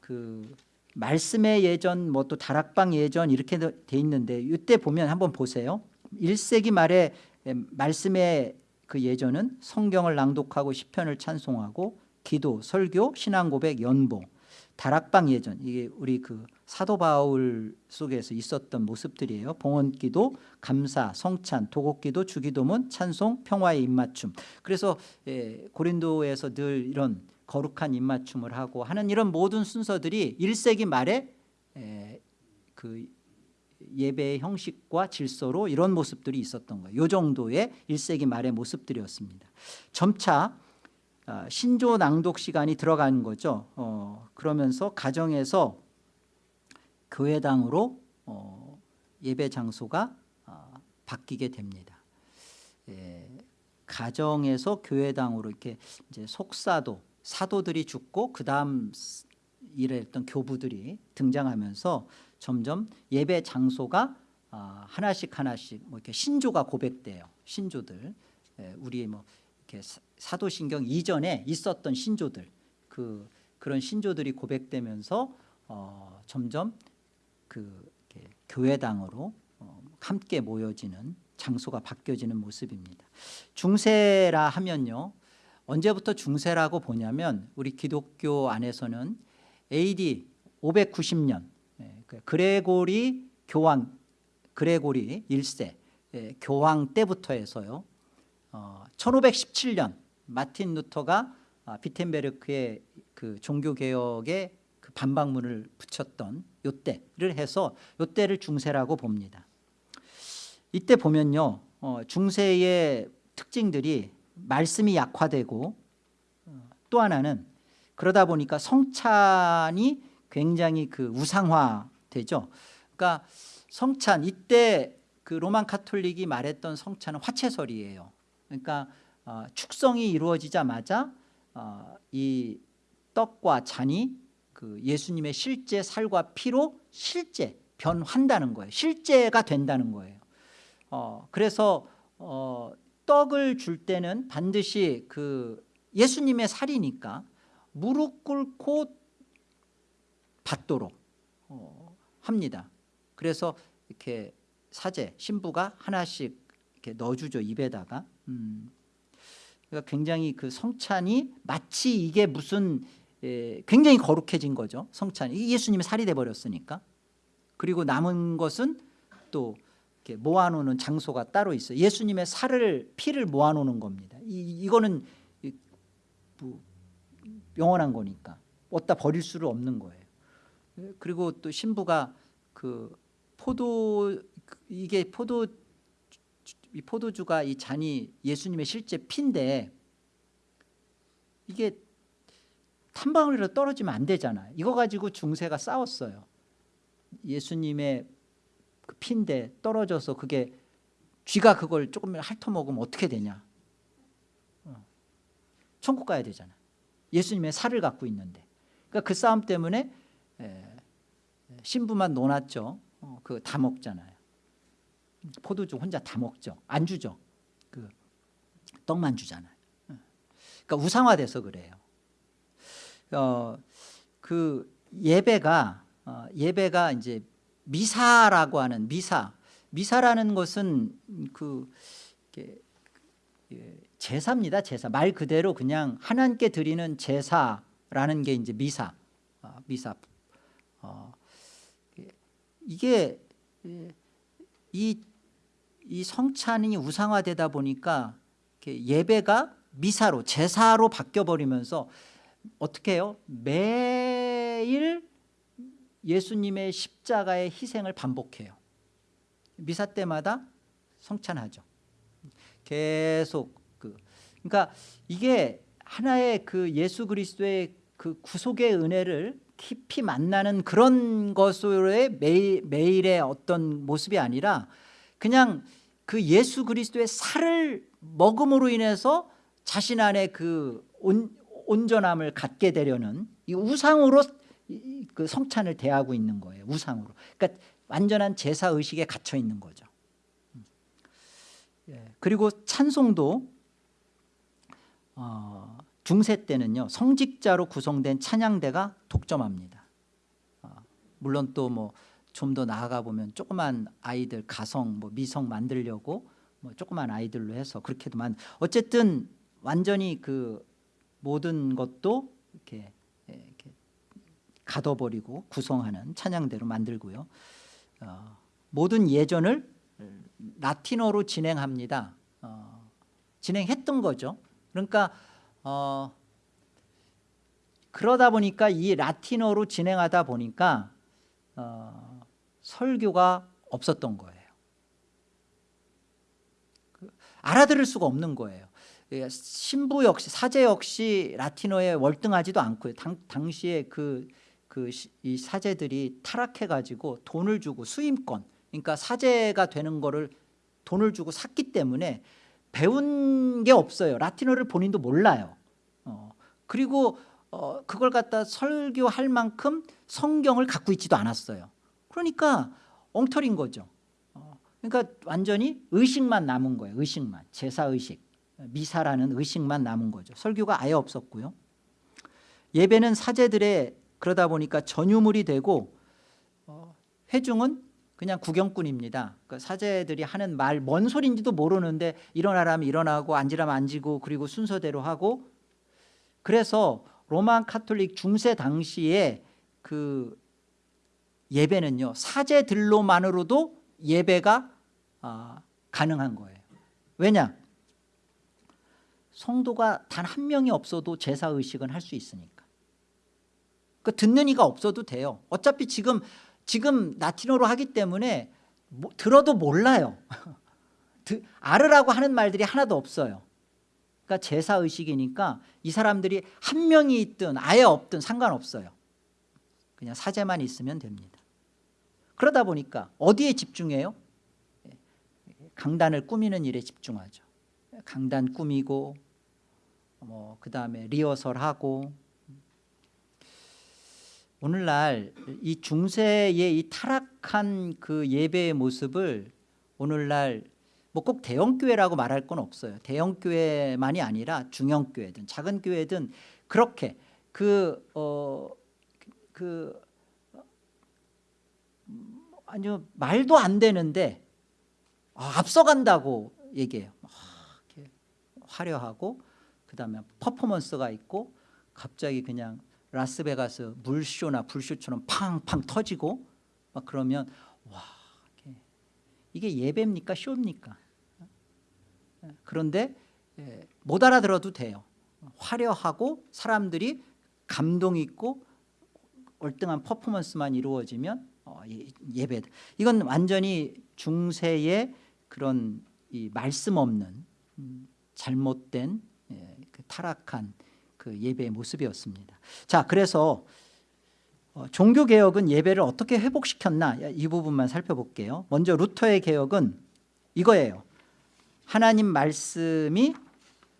그 말씀의 예전, 뭐 또 다락방 예전 이렇게 돼 있는데 이때 보면 한번 보세요. 1세기 말에 에, 말씀의 그 예전은 성경을 낭독하고 시편을 찬송하고 기도, 설교, 신앙 고백, 연보, 다락방 예전 이게 우리 그 사도 바울 속에서 있었던 모습들이에요. 봉헌기도, 감사, 성찬, 도곡기도, 주기도문, 찬송, 평화의 입맞춤. 그래서 예, 고린도에서 늘 이런 거룩한 입맞춤을 하고 하는 이런 모든 순서들이 1세기 말에 에, 그 예배의 형식과 질서로 이런 모습들이 있었던 거예요. 이 정도의 1세기 말의 모습들이었습니다. 점차 아, 신조 낭독 시간이 들어가는 거죠. 어, 그러면서 가정에서 교회당으로 어, 예배 장소가 아, 바뀌게 됩니다. 예, 가정에서 교회당으로 이렇게 이제 속사도 사도들이 죽고 그 다음 일했던 교부들이 등장하면서 점점 예배 장소가 아, 하나씩 하나씩 뭐 이렇게 신조가 고백돼요. 신조들 예, 우리 뭐 이렇게 사- 사도신경 이전에 있었던 신조들 그 그런 신조들이 고백되면서 어, 점점 그 교회당으로 어, 함께 모여지는 장소가 바뀌어지는 모습입니다. 중세라 하면요. 언제부터 중세라고 보냐면 우리 기독교 안에서는 AD 590년 예, 그 그레고리 교황 그레고리 1세 예, 교황 때부터 해서요. 어, 1517년 마틴 루터가 아, 비텐베르크의 그 종교 개혁에 그 반박문을 붙였던 요때를 해서 요때를 중세라고 봅니다. 이때 보면요. 어, 중세의 특징들이 말씀이 약화되고 어, 또 하나는 그러다 보니까 성찬이 굉장히 그 우상화되죠. 그러니까 성찬 이때 그 로만 카톨릭이 말했던 성찬은 화채설이에요. 그러니까 어, 축성이 이루어지자마자 어, 이 떡과 잔이 그 예수님의 실제 살과 피로 실제 변한다는 거예요. 실제가 된다는 거예요. 어, 그래서 어, 떡을 줄 때는 반드시 그 예수님의 살이니까 무릎 꿇고 받도록 어, 합니다. 그래서 이렇게 사제 신부가 하나씩 이렇게 넣어주죠 입에다가. 음. 그러니까 굉장히 그 성찬이 마치 이게 무슨 에, 굉장히 거룩해진 거죠. 성찬이 예수님의 살이 돼 버렸으니까. 그리고 남은 것은 또 모아놓는 장소가 따로 있어요. 예수님의 살을 피를 모아놓는 겁니다. 이, 이거는 이, 뭐, 영원한 거니까 어디다 버릴 수를 없는 거예요. 그리고 또 신부가 그 포도 이게 포도 이 포도주가 이 잔이 예수님의 실제 피인데 이게 한 방울이라도 떨어지면 안 되잖아요. 이거 가지고 중세가 싸웠어요. 예수님의 그 피인데 떨어져서 그게 쥐가 그걸 조금 핥아먹으면 어떻게 되냐. 어. 천국 가야 되잖아. 예수님의 살을 갖고 있는데. 그러니까 그 싸움 때문에 에, 신부만 논았죠. 어, 그거 다 먹잖아요. 포도주 혼자 다 먹죠. 안 주죠. 그 떡만 주잖아요. 어. 그러니까 우상화돼서 그래요. 어, 그 예배가 어, 예배가 이제 미사라고 하는 미사 미사라는 것은 그 예, 제사입니다. 제사 말 그대로 그냥 하나님께 드리는 제사라는 게 이제 미사 어, 미사 어, 이게 예, 이, 이 성찬이 우상화되다 보니까 예배가 미사로 제사로 바뀌어 버리면서 어떻게 해요? 매일 예수님의 십자가의 희생을 반복해요. 미사 때마다 성찬하죠. 계속 그 그러니까 이게 하나의 그 예수 그리스도의 그 구속의 은혜를 깊이 만나는 그런 것으로의 매일, 매일의 어떤 모습이 아니라 그냥 그 예수 그리스도의 살을 먹음으로 인해서 자신 안에 그 온, 온전함을 갖게 되려는 이 우상으로 그 성찬을 대하고 있는 거예요. 우상으로. 그러니까 완전한 제사 의식에 갇혀 있는 거죠. 예. 그리고 찬송도 어, 중세 때는요 성직자로 구성된 찬양대가 독점합니다. 어, 물론 또뭐 좀 더 나아가 보면 조그만 아이들 가성 뭐 미성 만들려고 뭐 조그만 아이들로 해서 그렇게도 만 어쨌든 완전히 그 모든 것도 이렇게, 예, 이렇게 가둬버리고 구성하는 찬양대로 만들고요. 어, 모든 예전을 라틴어로 진행합니다. 어, 진행했던 거죠. 그러니까 어, 그러다 보니까 이 라틴어로 진행하다 보니까 어, 설교가 없었던 거예요. 그, 알아들을 수가 없는 거예요. 예, 신부 역시 사제 역시 라틴어에 월등하지도 않고요. 당, 당시에 그, 그 이 사제들이 타락해 가지고 돈을 주고 수임권 그러니까 사제가 되는 거를 돈을 주고 샀기 때문에 배운 게 없어요. 라틴어를 본인도 몰라요. 어, 그리고 어, 그걸 갖다 설교할 만큼 성경을 갖고 있지도 않았어요. 그러니까 엉터리인 거죠. 어, 그러니까 완전히 의식만 남은 거예요. 의식만 제사 의식. 미사라는 의식만 남은 거죠. 설교가 아예 없었고요. 예배는 사제들의 그러다 보니까 전유물이 되고 어, 회중은 그냥 구경꾼입니다. 그 사제들이 하는 말 뭔 소리인지도 모르는데 일어나라면 일어나고 앉으라면 앉고 그리고 순서대로 하고 그래서 로만 카톨릭 중세 당시에 그 예배는요 사제들로만으로도 예배가 아, 가능한 거예요. 왜냐? 성도가 단 한 명이 없어도 제사 의식은 할 수 있으니까. 그 듣는 이가 없어도 돼요. 어차피 지금 지금 라틴어로 하기 때문에 뭐, 들어도 몰라요. 알으라고 하는 말들이 하나도 없어요. 그러니까 제사 의식이니까 이 사람들이 한 명이 있든 아예 없든 상관없어요. 그냥 사제만 있으면 됩니다. 그러다 보니까 어디에 집중해요? 강단을 꾸미는 일에 집중하죠. 강단 꾸미고 뭐 그다음에 리허설하고 오늘날 이 중세의 이 타락한 그 예배의 모습을 오늘날 뭐 꼭 대형 교회라고 말할 건 없어요. 대형 교회만이 아니라 중형 교회든 작은 교회든 그렇게 그 어, 그 아니요 말도 안 되는데 아, 앞서간다고 얘기해요. 화려하고 그 다음에 퍼포먼스가 있고 갑자기 그냥 라스베가스 물쇼나 불쇼처럼 팡팡 터지고 막 그러면 와 이게 예배입니까 쇼입니까? 그런데 예, 못 알아들어도 돼요. 화려하고 사람들이 감동 있고 월등한 퍼포먼스만 이루어지면 어, 예, 예배 이건 완전히 중세의 그런 이 말씀 없는 음, 잘못된 예, 그 타락한 그 예배의 모습이었습니다. 자, 그래서 어, 종교 개혁은 예배를 어떻게 회복시켰나 이 부분만 살펴볼게요. 먼저 루터의 개혁은 이거예요. 하나님 말씀이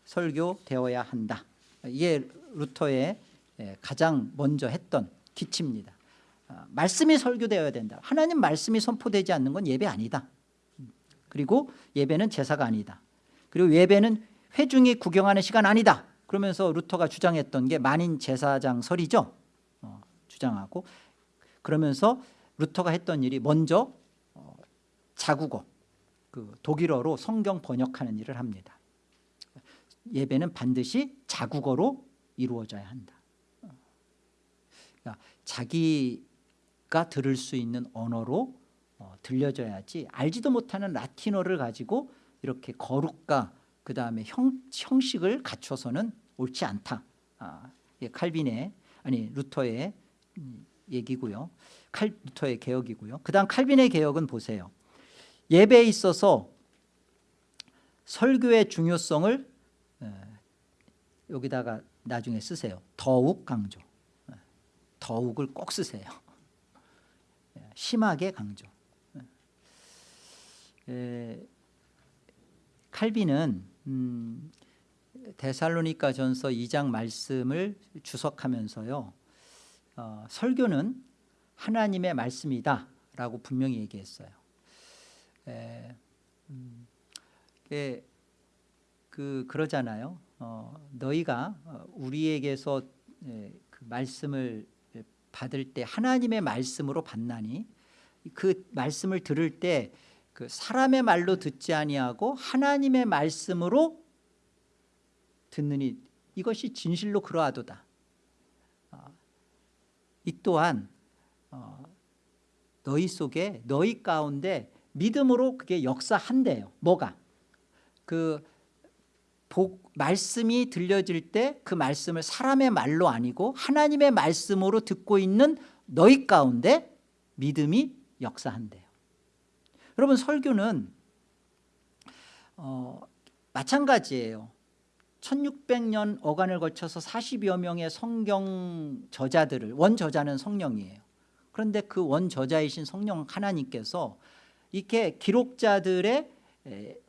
설교되어야 한다. 이게 루터의 예, 가장 먼저 했던 기치입니다. 아, 말씀이 설교되어야 된다. 하나님 말씀이 선포되지 않는 건 예배 아니다. 그리고 예배는 제사가 아니다. 그리고 예배는 회중이 구경하는 시간 아니다. 그러면서 루터가 주장했던 게 만인 제사장 설이죠. 어, 주장하고 그러면서 루터가 했던 일이 먼저 어, 자국어 그 독일어로 성경 번역하는 일을 합니다. 예배는 반드시 자국어로 이루어져야 한다. 그러니까 자기 가 들을 수 있는 언어로 어, 들려줘야지 알지도 못하는 라틴어를 가지고 이렇게 거룩과 그 다음에 형, 형식을 갖춰서는 옳지 않다. 아, 예, 칼빈의 아니 루터의 음, 얘기고요. 칼 루터의 개혁이고요. 그 다음 칼빈의 개혁은 보세요. 예배에 있어서 설교의 중요성을 에, 여기다가 나중에 쓰세요. 더욱 강조. 에, 더욱을 꼭 쓰세요. 에, 심하게 강조. 에, 칼빈은 음, 데살로니가 전서 2장 말씀을 주석하면서요 어, 설교는 하나님의 말씀이다 라고 분명히 얘기했어요. 에, 음, 에, 그, 그러잖아요. 어, 너희가 어, 우리에게서 에, 그 말씀을 받을 때 하나님의 말씀으로 받나니 그 말씀을 들을 때 그 사람의 말로 듣지 아니하고 하나님의 말씀으로 듣느니 이것이 진실로 그러하도다. 어, 이 또한 어, 너희 속에 너희 가운데 믿음으로 그게 역사한대요. 뭐가? 그 복, 말씀이 들려질 때 그 말씀을 사람의 말로 아니고 하나님의 말씀으로 듣고 있는 너희 가운데 믿음이 역사한대요. 여러분 설교는 어, 마찬가지예요. 1600년 어간을 거쳐서 40여 명의 성경 저자들을 원저자는 성령이에요. 그런데 그 원저자이신 성령 하나님께서 이렇게 기록자들의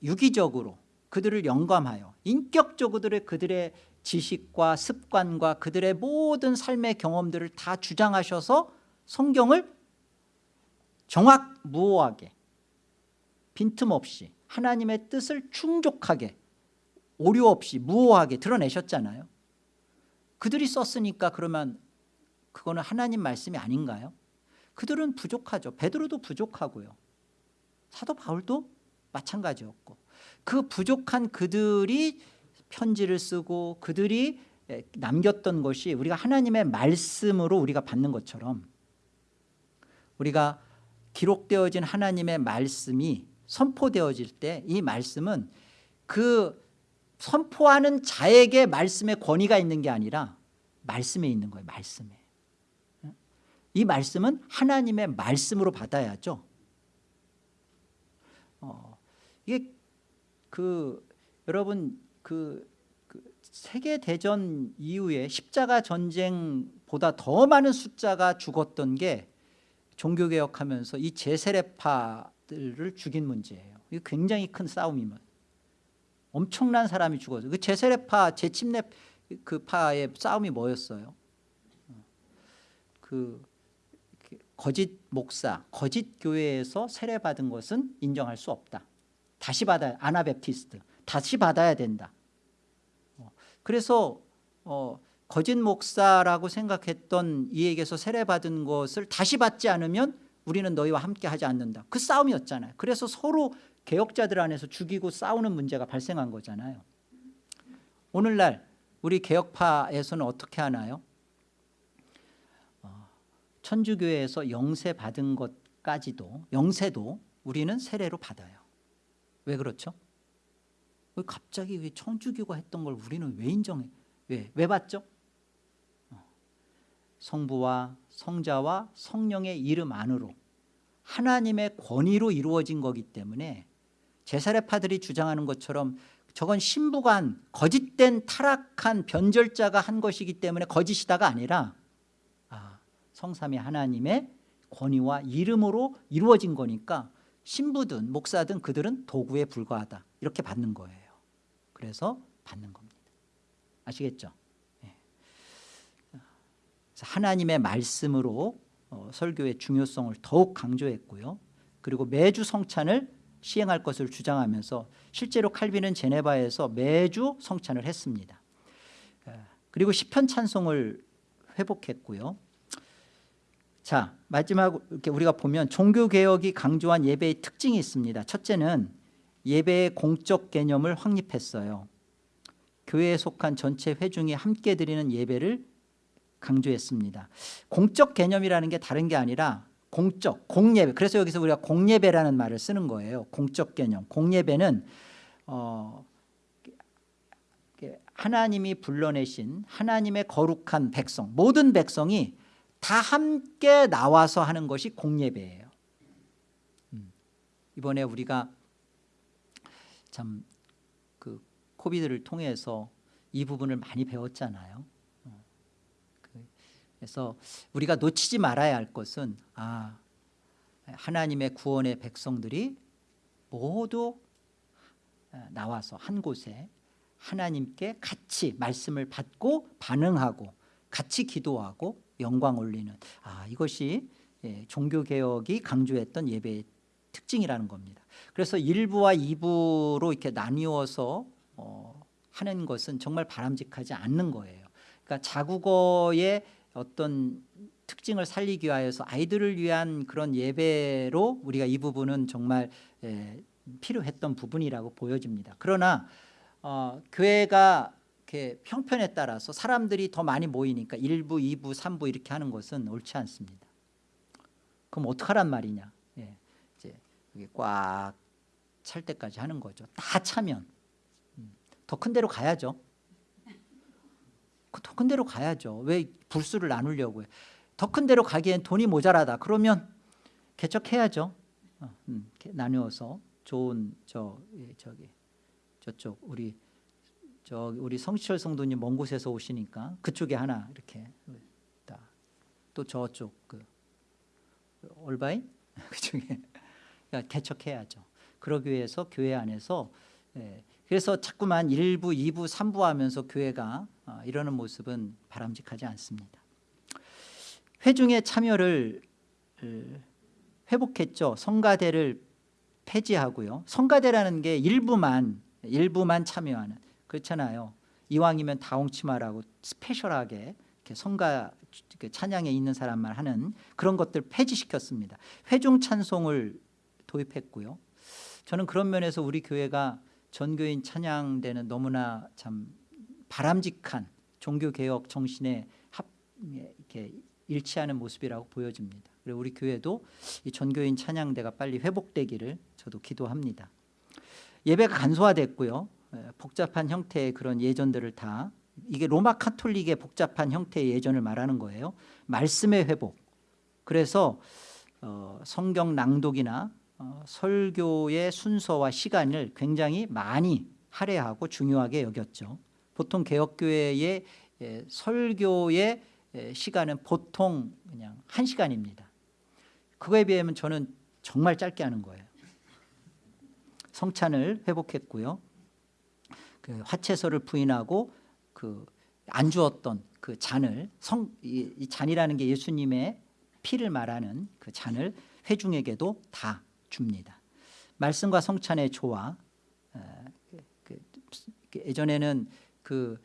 유기적으로 그들을 영감하여 인격적으로 그들의 지식과 습관과 그들의 모든 삶의 경험들을 다 주장하셔서 성경을 정확무오하게 빈틈없이 하나님의 뜻을 충족하게 오류 없이 무오하게 드러내셨잖아요. 그들이 썼으니까 그러면 그거는 하나님 말씀이 아닌가요? 그들은 부족하죠. 베드로도 부족하고요. 사도 바울도 마찬가지였고 그 부족한 그들이 편지를 쓰고 그들이 남겼던 것이 우리가 하나님의 말씀으로 우리가 받는 것처럼 우리가 기록되어진 하나님의 말씀이 선포되어질 때 이 말씀은 그 선포하는 자에게 말씀의 권위가 있는 게 아니라 말씀에 있는 거예요 말씀에. 이 말씀은 하나님의 말씀으로 받아야죠. 어, 이게 그 여러분 그, 그 세계 대전 이후에 십자가 전쟁보다 더 많은 숫자가 죽었던 게 종교 개혁하면서 이 제세례파들을 죽인 문제예요 이거 굉장히 큰 싸움이면 엄청난 사람이 죽었어요. 그 제세례파, 제침례 그 파의 싸움이 뭐였어요? 그 거짓 목사, 거짓 교회에서 세례 받은 것은 인정할 수 없다. 다시 받아야 아나베프티스트 다시 받아야 된다. 어, 그래서 어, 거짓 목사라고 생각했던 이에게서 세례 받은 것을 다시 받지 않으면 우리는 너희와 함께 하지 않는다. 그 싸움이었잖아요. 그래서 서로 개혁자들 안에서 죽이고 싸우는 문제가 발생한 거잖아요 오늘날 우리 개혁파에서는 어떻게 하나요? 어, 천주교에서 영세 받은 것까지도 영세도 우리는 세례로 받아요 왜 그렇죠? 왜 갑자기 왜 천주교가 했던 걸 우리는 왜 인정해? 왜? 왜 받죠? 어, 성부와 성자와 성령의 이름 안으로 하나님의 권위로 이루어진 거기 때문에 제사례파들이 주장하는 것처럼 저건 신부간 거짓된 타락한 변절자가 한 것이기 때문에 거짓이다가 아니라 아, 성삼위 하나님의 권위와 이름으로 이루어진 거니까 신부든 목사든 그들은 도구에 불과하다 이렇게 받는 거예요 그래서 받는 겁니다 아시겠죠? 예. 하나님의 말씀으로 어, 설교의 중요성을 더욱 강조했고요 그리고 매주 성찬을 시행할 것을 주장하면서 실제로 칼빈은 제네바에서 매주 성찬을 했습니다 예. 그리고 시편 찬송을 회복했고요 자 마지막 이렇게 우리가 보면 종교개혁이 강조한 예배의 특징이 있습니다. 첫째는 예배의 공적 개념을 확립했어요. 교회에 속한 전체 회중이 함께 드리는 예배를 강조했습니다. 공적 개념이라는 게 다른 게 아니라 공적, 공예배. 그래서 여기서 우리가 공예배라는 말을 쓰는 거예요. 공적 개념. 공예배는 어, 하나님이 불러내신 하나님의 거룩한 백성 모든 백성이 다 함께 나와서 하는 것이 공예배예요 음. 이번에 우리가 참 그 코비드를 통해서 이 부분을 많이 배웠잖아요 어. 그 그래서 우리가 놓치지 말아야 할 것은 아 하나님의 구원의 백성들이 모두 나와서 한 곳에 하나님께 같이 말씀을 받고 반응하고 같이 기도하고 영광 올리는 아 이것이 예, 종교개혁이 강조했던 예배의 특징이라는 겁니다. 그래서 1부와 2부로 이렇게 나뉘어서 어, 하는 것은 정말 바람직하지 않는 거예요. 그러니까 자국어의 어떤 특징을 살리기 위하여서 아이들을 위한 그런 예배로 우리가 이 부분은 정말 예, 필요했던 부분이라고 보여집니다. 그러나 어, 교회가 이렇게 형편에 따라서 사람들이 더 많이 모이니까 1부, 2부, 3부 이렇게 하는 것은 옳지 않습니다. 그럼 어떡하란 말이냐? 예, 이제 이게 꽉 찰 때까지 하는 거죠. 다 차면 음, 더큰 데로 가야죠. 더 큰 데로 가야죠. 왜 불수를 나누려고 해? 더 큰 데로 가기엔 돈이 모자라다. 그러면 개척해야죠. 어, 음, 나누어서 좋은 저 예, 저기 저쪽 우리 저 우리 성시철 성도님 먼 곳에서 오시니까 그쪽에 하나 이렇게 또 저쪽 그 올바인 그쪽에 그러니까 개척해야죠. 그러기 위해서 교회 안에서 예, 그래서 자꾸만 1부, 2부, 3부 하면서 교회가 어, 이러는 모습은 바람직하지 않습니다. 회중의 참여를 회복했죠. 성가대를 폐지하고요. 성가대라는 게 일부만 일부만 참여하는 그렇잖아요. 이왕이면 다홍치마라고 스페셜하게 이렇게 성가 찬양에 있는 사람만 하는 그런 것들 폐지시켰습니다. 회중 찬송을 도입했고요. 저는 그런 면에서 우리 교회가 전교인 찬양대는 너무나 참 바람직한 종교개혁 정신에 합, 이렇게 일치하는 모습이라고 보여집니다. 그리고 우리 교회도 이 전교인 찬양대가 빨리 회복되기를 저도 기도합니다. 예배가 간소화됐고요. 복잡한 형태의 그런 예전들을 다 이게 로마 카톨릭의 복잡한 형태의 예전을 말하는 거예요. 말씀의 회복. 그래서 어, 성경 낭독이나 어, 설교의 순서와 시간을 굉장히 많이 할애하고 중요하게 여겼죠. 보통 개혁교회의 예, 설교의 예, 시간은 보통 그냥 한 시간입니다. 그거에 비하면 저는 정말 짧게 하는 거예요. 성찬을 회복했고요. 그 화채소를 부인하고 그 안 주었던 그 잔을 성, 이, 이 잔이라는 게 예수님의 피를 말하는 그 잔을 회중에게도 다 줍니다. 말씀과 성찬의 조화 그, 그, 그, 예전에는 그,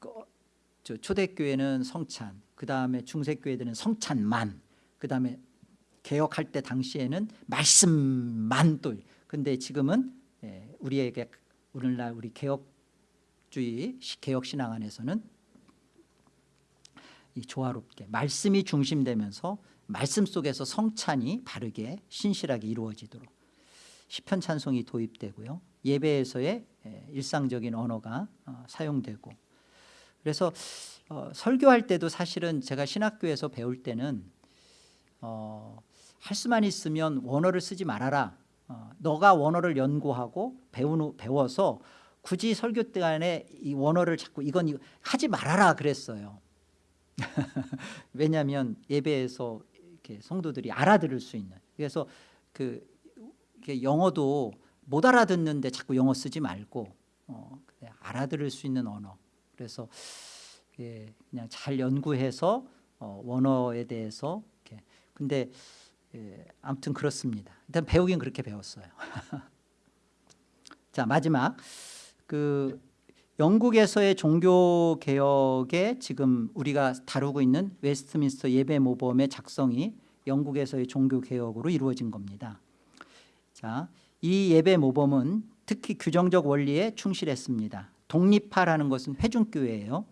그 초대교회는 성찬 그 다음에 중세교회들은 성찬만 그 다음에 개혁할 때 당시에는 말씀만 또 근데 지금은 예, 우리에게 오늘날 우리 개혁주의 개혁신앙 안에서는 이 조화롭게 말씀이 중심되면서 말씀 속에서 성찬이 바르게 신실하게 이루어지도록 시편 찬송이 도입되고요. 예배에서의 일상적인 언어가 어, 사용되고 그래서 어, 설교할 때도 사실은 제가 신학교에서 배울 때는 어, 할 수만 있으면 원어를 쓰지 말아라 어, 너가 원어를 연구하고 배우는 배워서 굳이 설교 때안에 이 원어를 자꾸 이건 이거 하지 말아라 그랬어요. 왜냐하면 예배에서 이렇게 성도들이 알아들을 수 있는. 그래서 그 영어도 못 알아듣는데 자꾸 영어 쓰지 말고 어, 알아들을 수 있는 언어. 그래서 예, 그냥 잘 연구해서 어, 원어에 대해서 이렇게. 근데 예, 아무튼 그렇습니다. 일단 배우긴 그렇게 배웠어요. 자 마지막 그 영국에서의 종교 개혁에 지금 우리가 다루고 있는 웨스트민스터 예배 모범의 작성이 영국에서의 종교 개혁으로 이루어진 겁니다. 자, 이 예배 모범은 특히 규정적 원리에 충실했습니다. 독립파라는 것은 회중교회예요.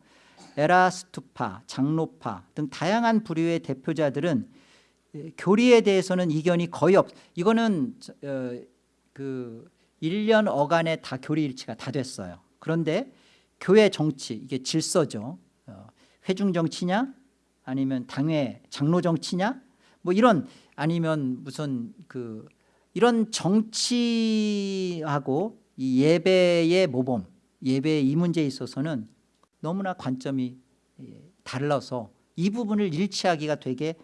에라스투파, 장로파 등 다양한 부류의 대표자들은 교리에 대해서는 이견이 거의 없. 이거는 어, 그 1년 어간에 다 교리 일치가 다 됐어요. 그런데 교회 정치 이게 질서죠. 어, 회중 정치냐 아니면 당회 장로 정치냐 뭐 이런 아니면 무슨 그 이런 정치하고 이 예배의 모범 예배의 이 문제에 있어서는 너무나 관점이 예, 달라서 이 부분을 일치하기가 되게 예,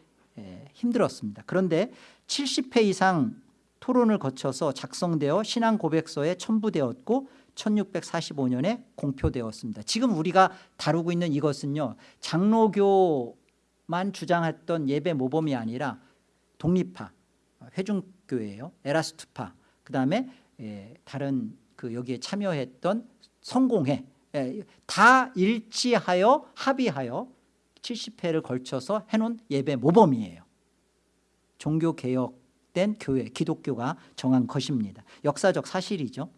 힘들었습니다. 그런데 70회 이상 토론을 거쳐서 작성되어 신앙 고백서에 첨부되었고 1645년에 공표되었습니다. 지금 우리가 다루고 있는 이것은요. 장로교만 주장했던 예배 모범이 아니라 독립파, 회중교회예요. 에라스투파, 그 다음에 예, 다른 그 여기에 참여했던 성공회 예, 다 일치하여 합의하여 70회를 걸쳐서 해놓은 예배 모범이에요. 종교 개혁된 교회, 기독교가 정한 것입니다. 역사적 사실이죠.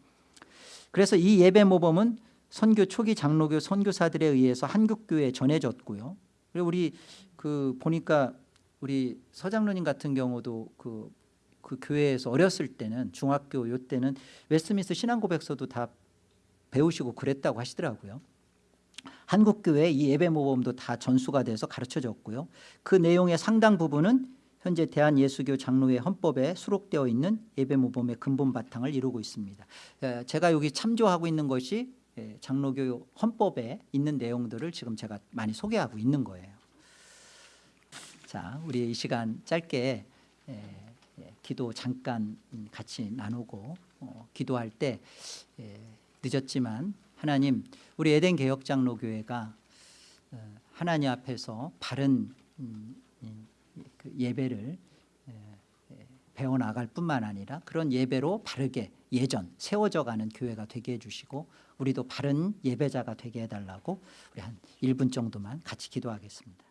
그래서 이 예배 모범은 선교 초기 장로교 선교사들에 의해서 한국교회에 전해졌고요. 그리고 우리 그 보니까 우리 서장로님 같은 경우도 그, 그 교회에서 어렸을 때는 중학교 요 때는 웨스트민스터 신앙고백서도 다 배우시고 그랬다고 하시더라고요. 한국교회 이 예배 모범도 다 전수가 돼서 가르쳐졌고요. 그 내용의 상당 부분은 현재 대한예수교 장로회 헌법에 수록되어 있는 예배 모범의 근본 바탕을 이루고 있습니다. 예, 제가 여기 참조하고 있는 것이 예, 장로교 헌법에 있는 내용들을 지금 제가 많이 소개하고 있는 거예요. 자, 우리 이 시간 짧게 예, 기도 잠깐 같이 나누고 어, 기도할 때 늦었지만 하나님 우리 에덴 개혁 장로교회가 어, 하나님 앞에서 바른 음, 그 예배를 배워 나갈 뿐만 아니라 그런 예배로 바르게 예전 세워져 가는 교회가 되게 해주시고 우리도 바른 예배자가 되게 해달라고 우리 한 1분 정도만 같이 기도하겠습니다.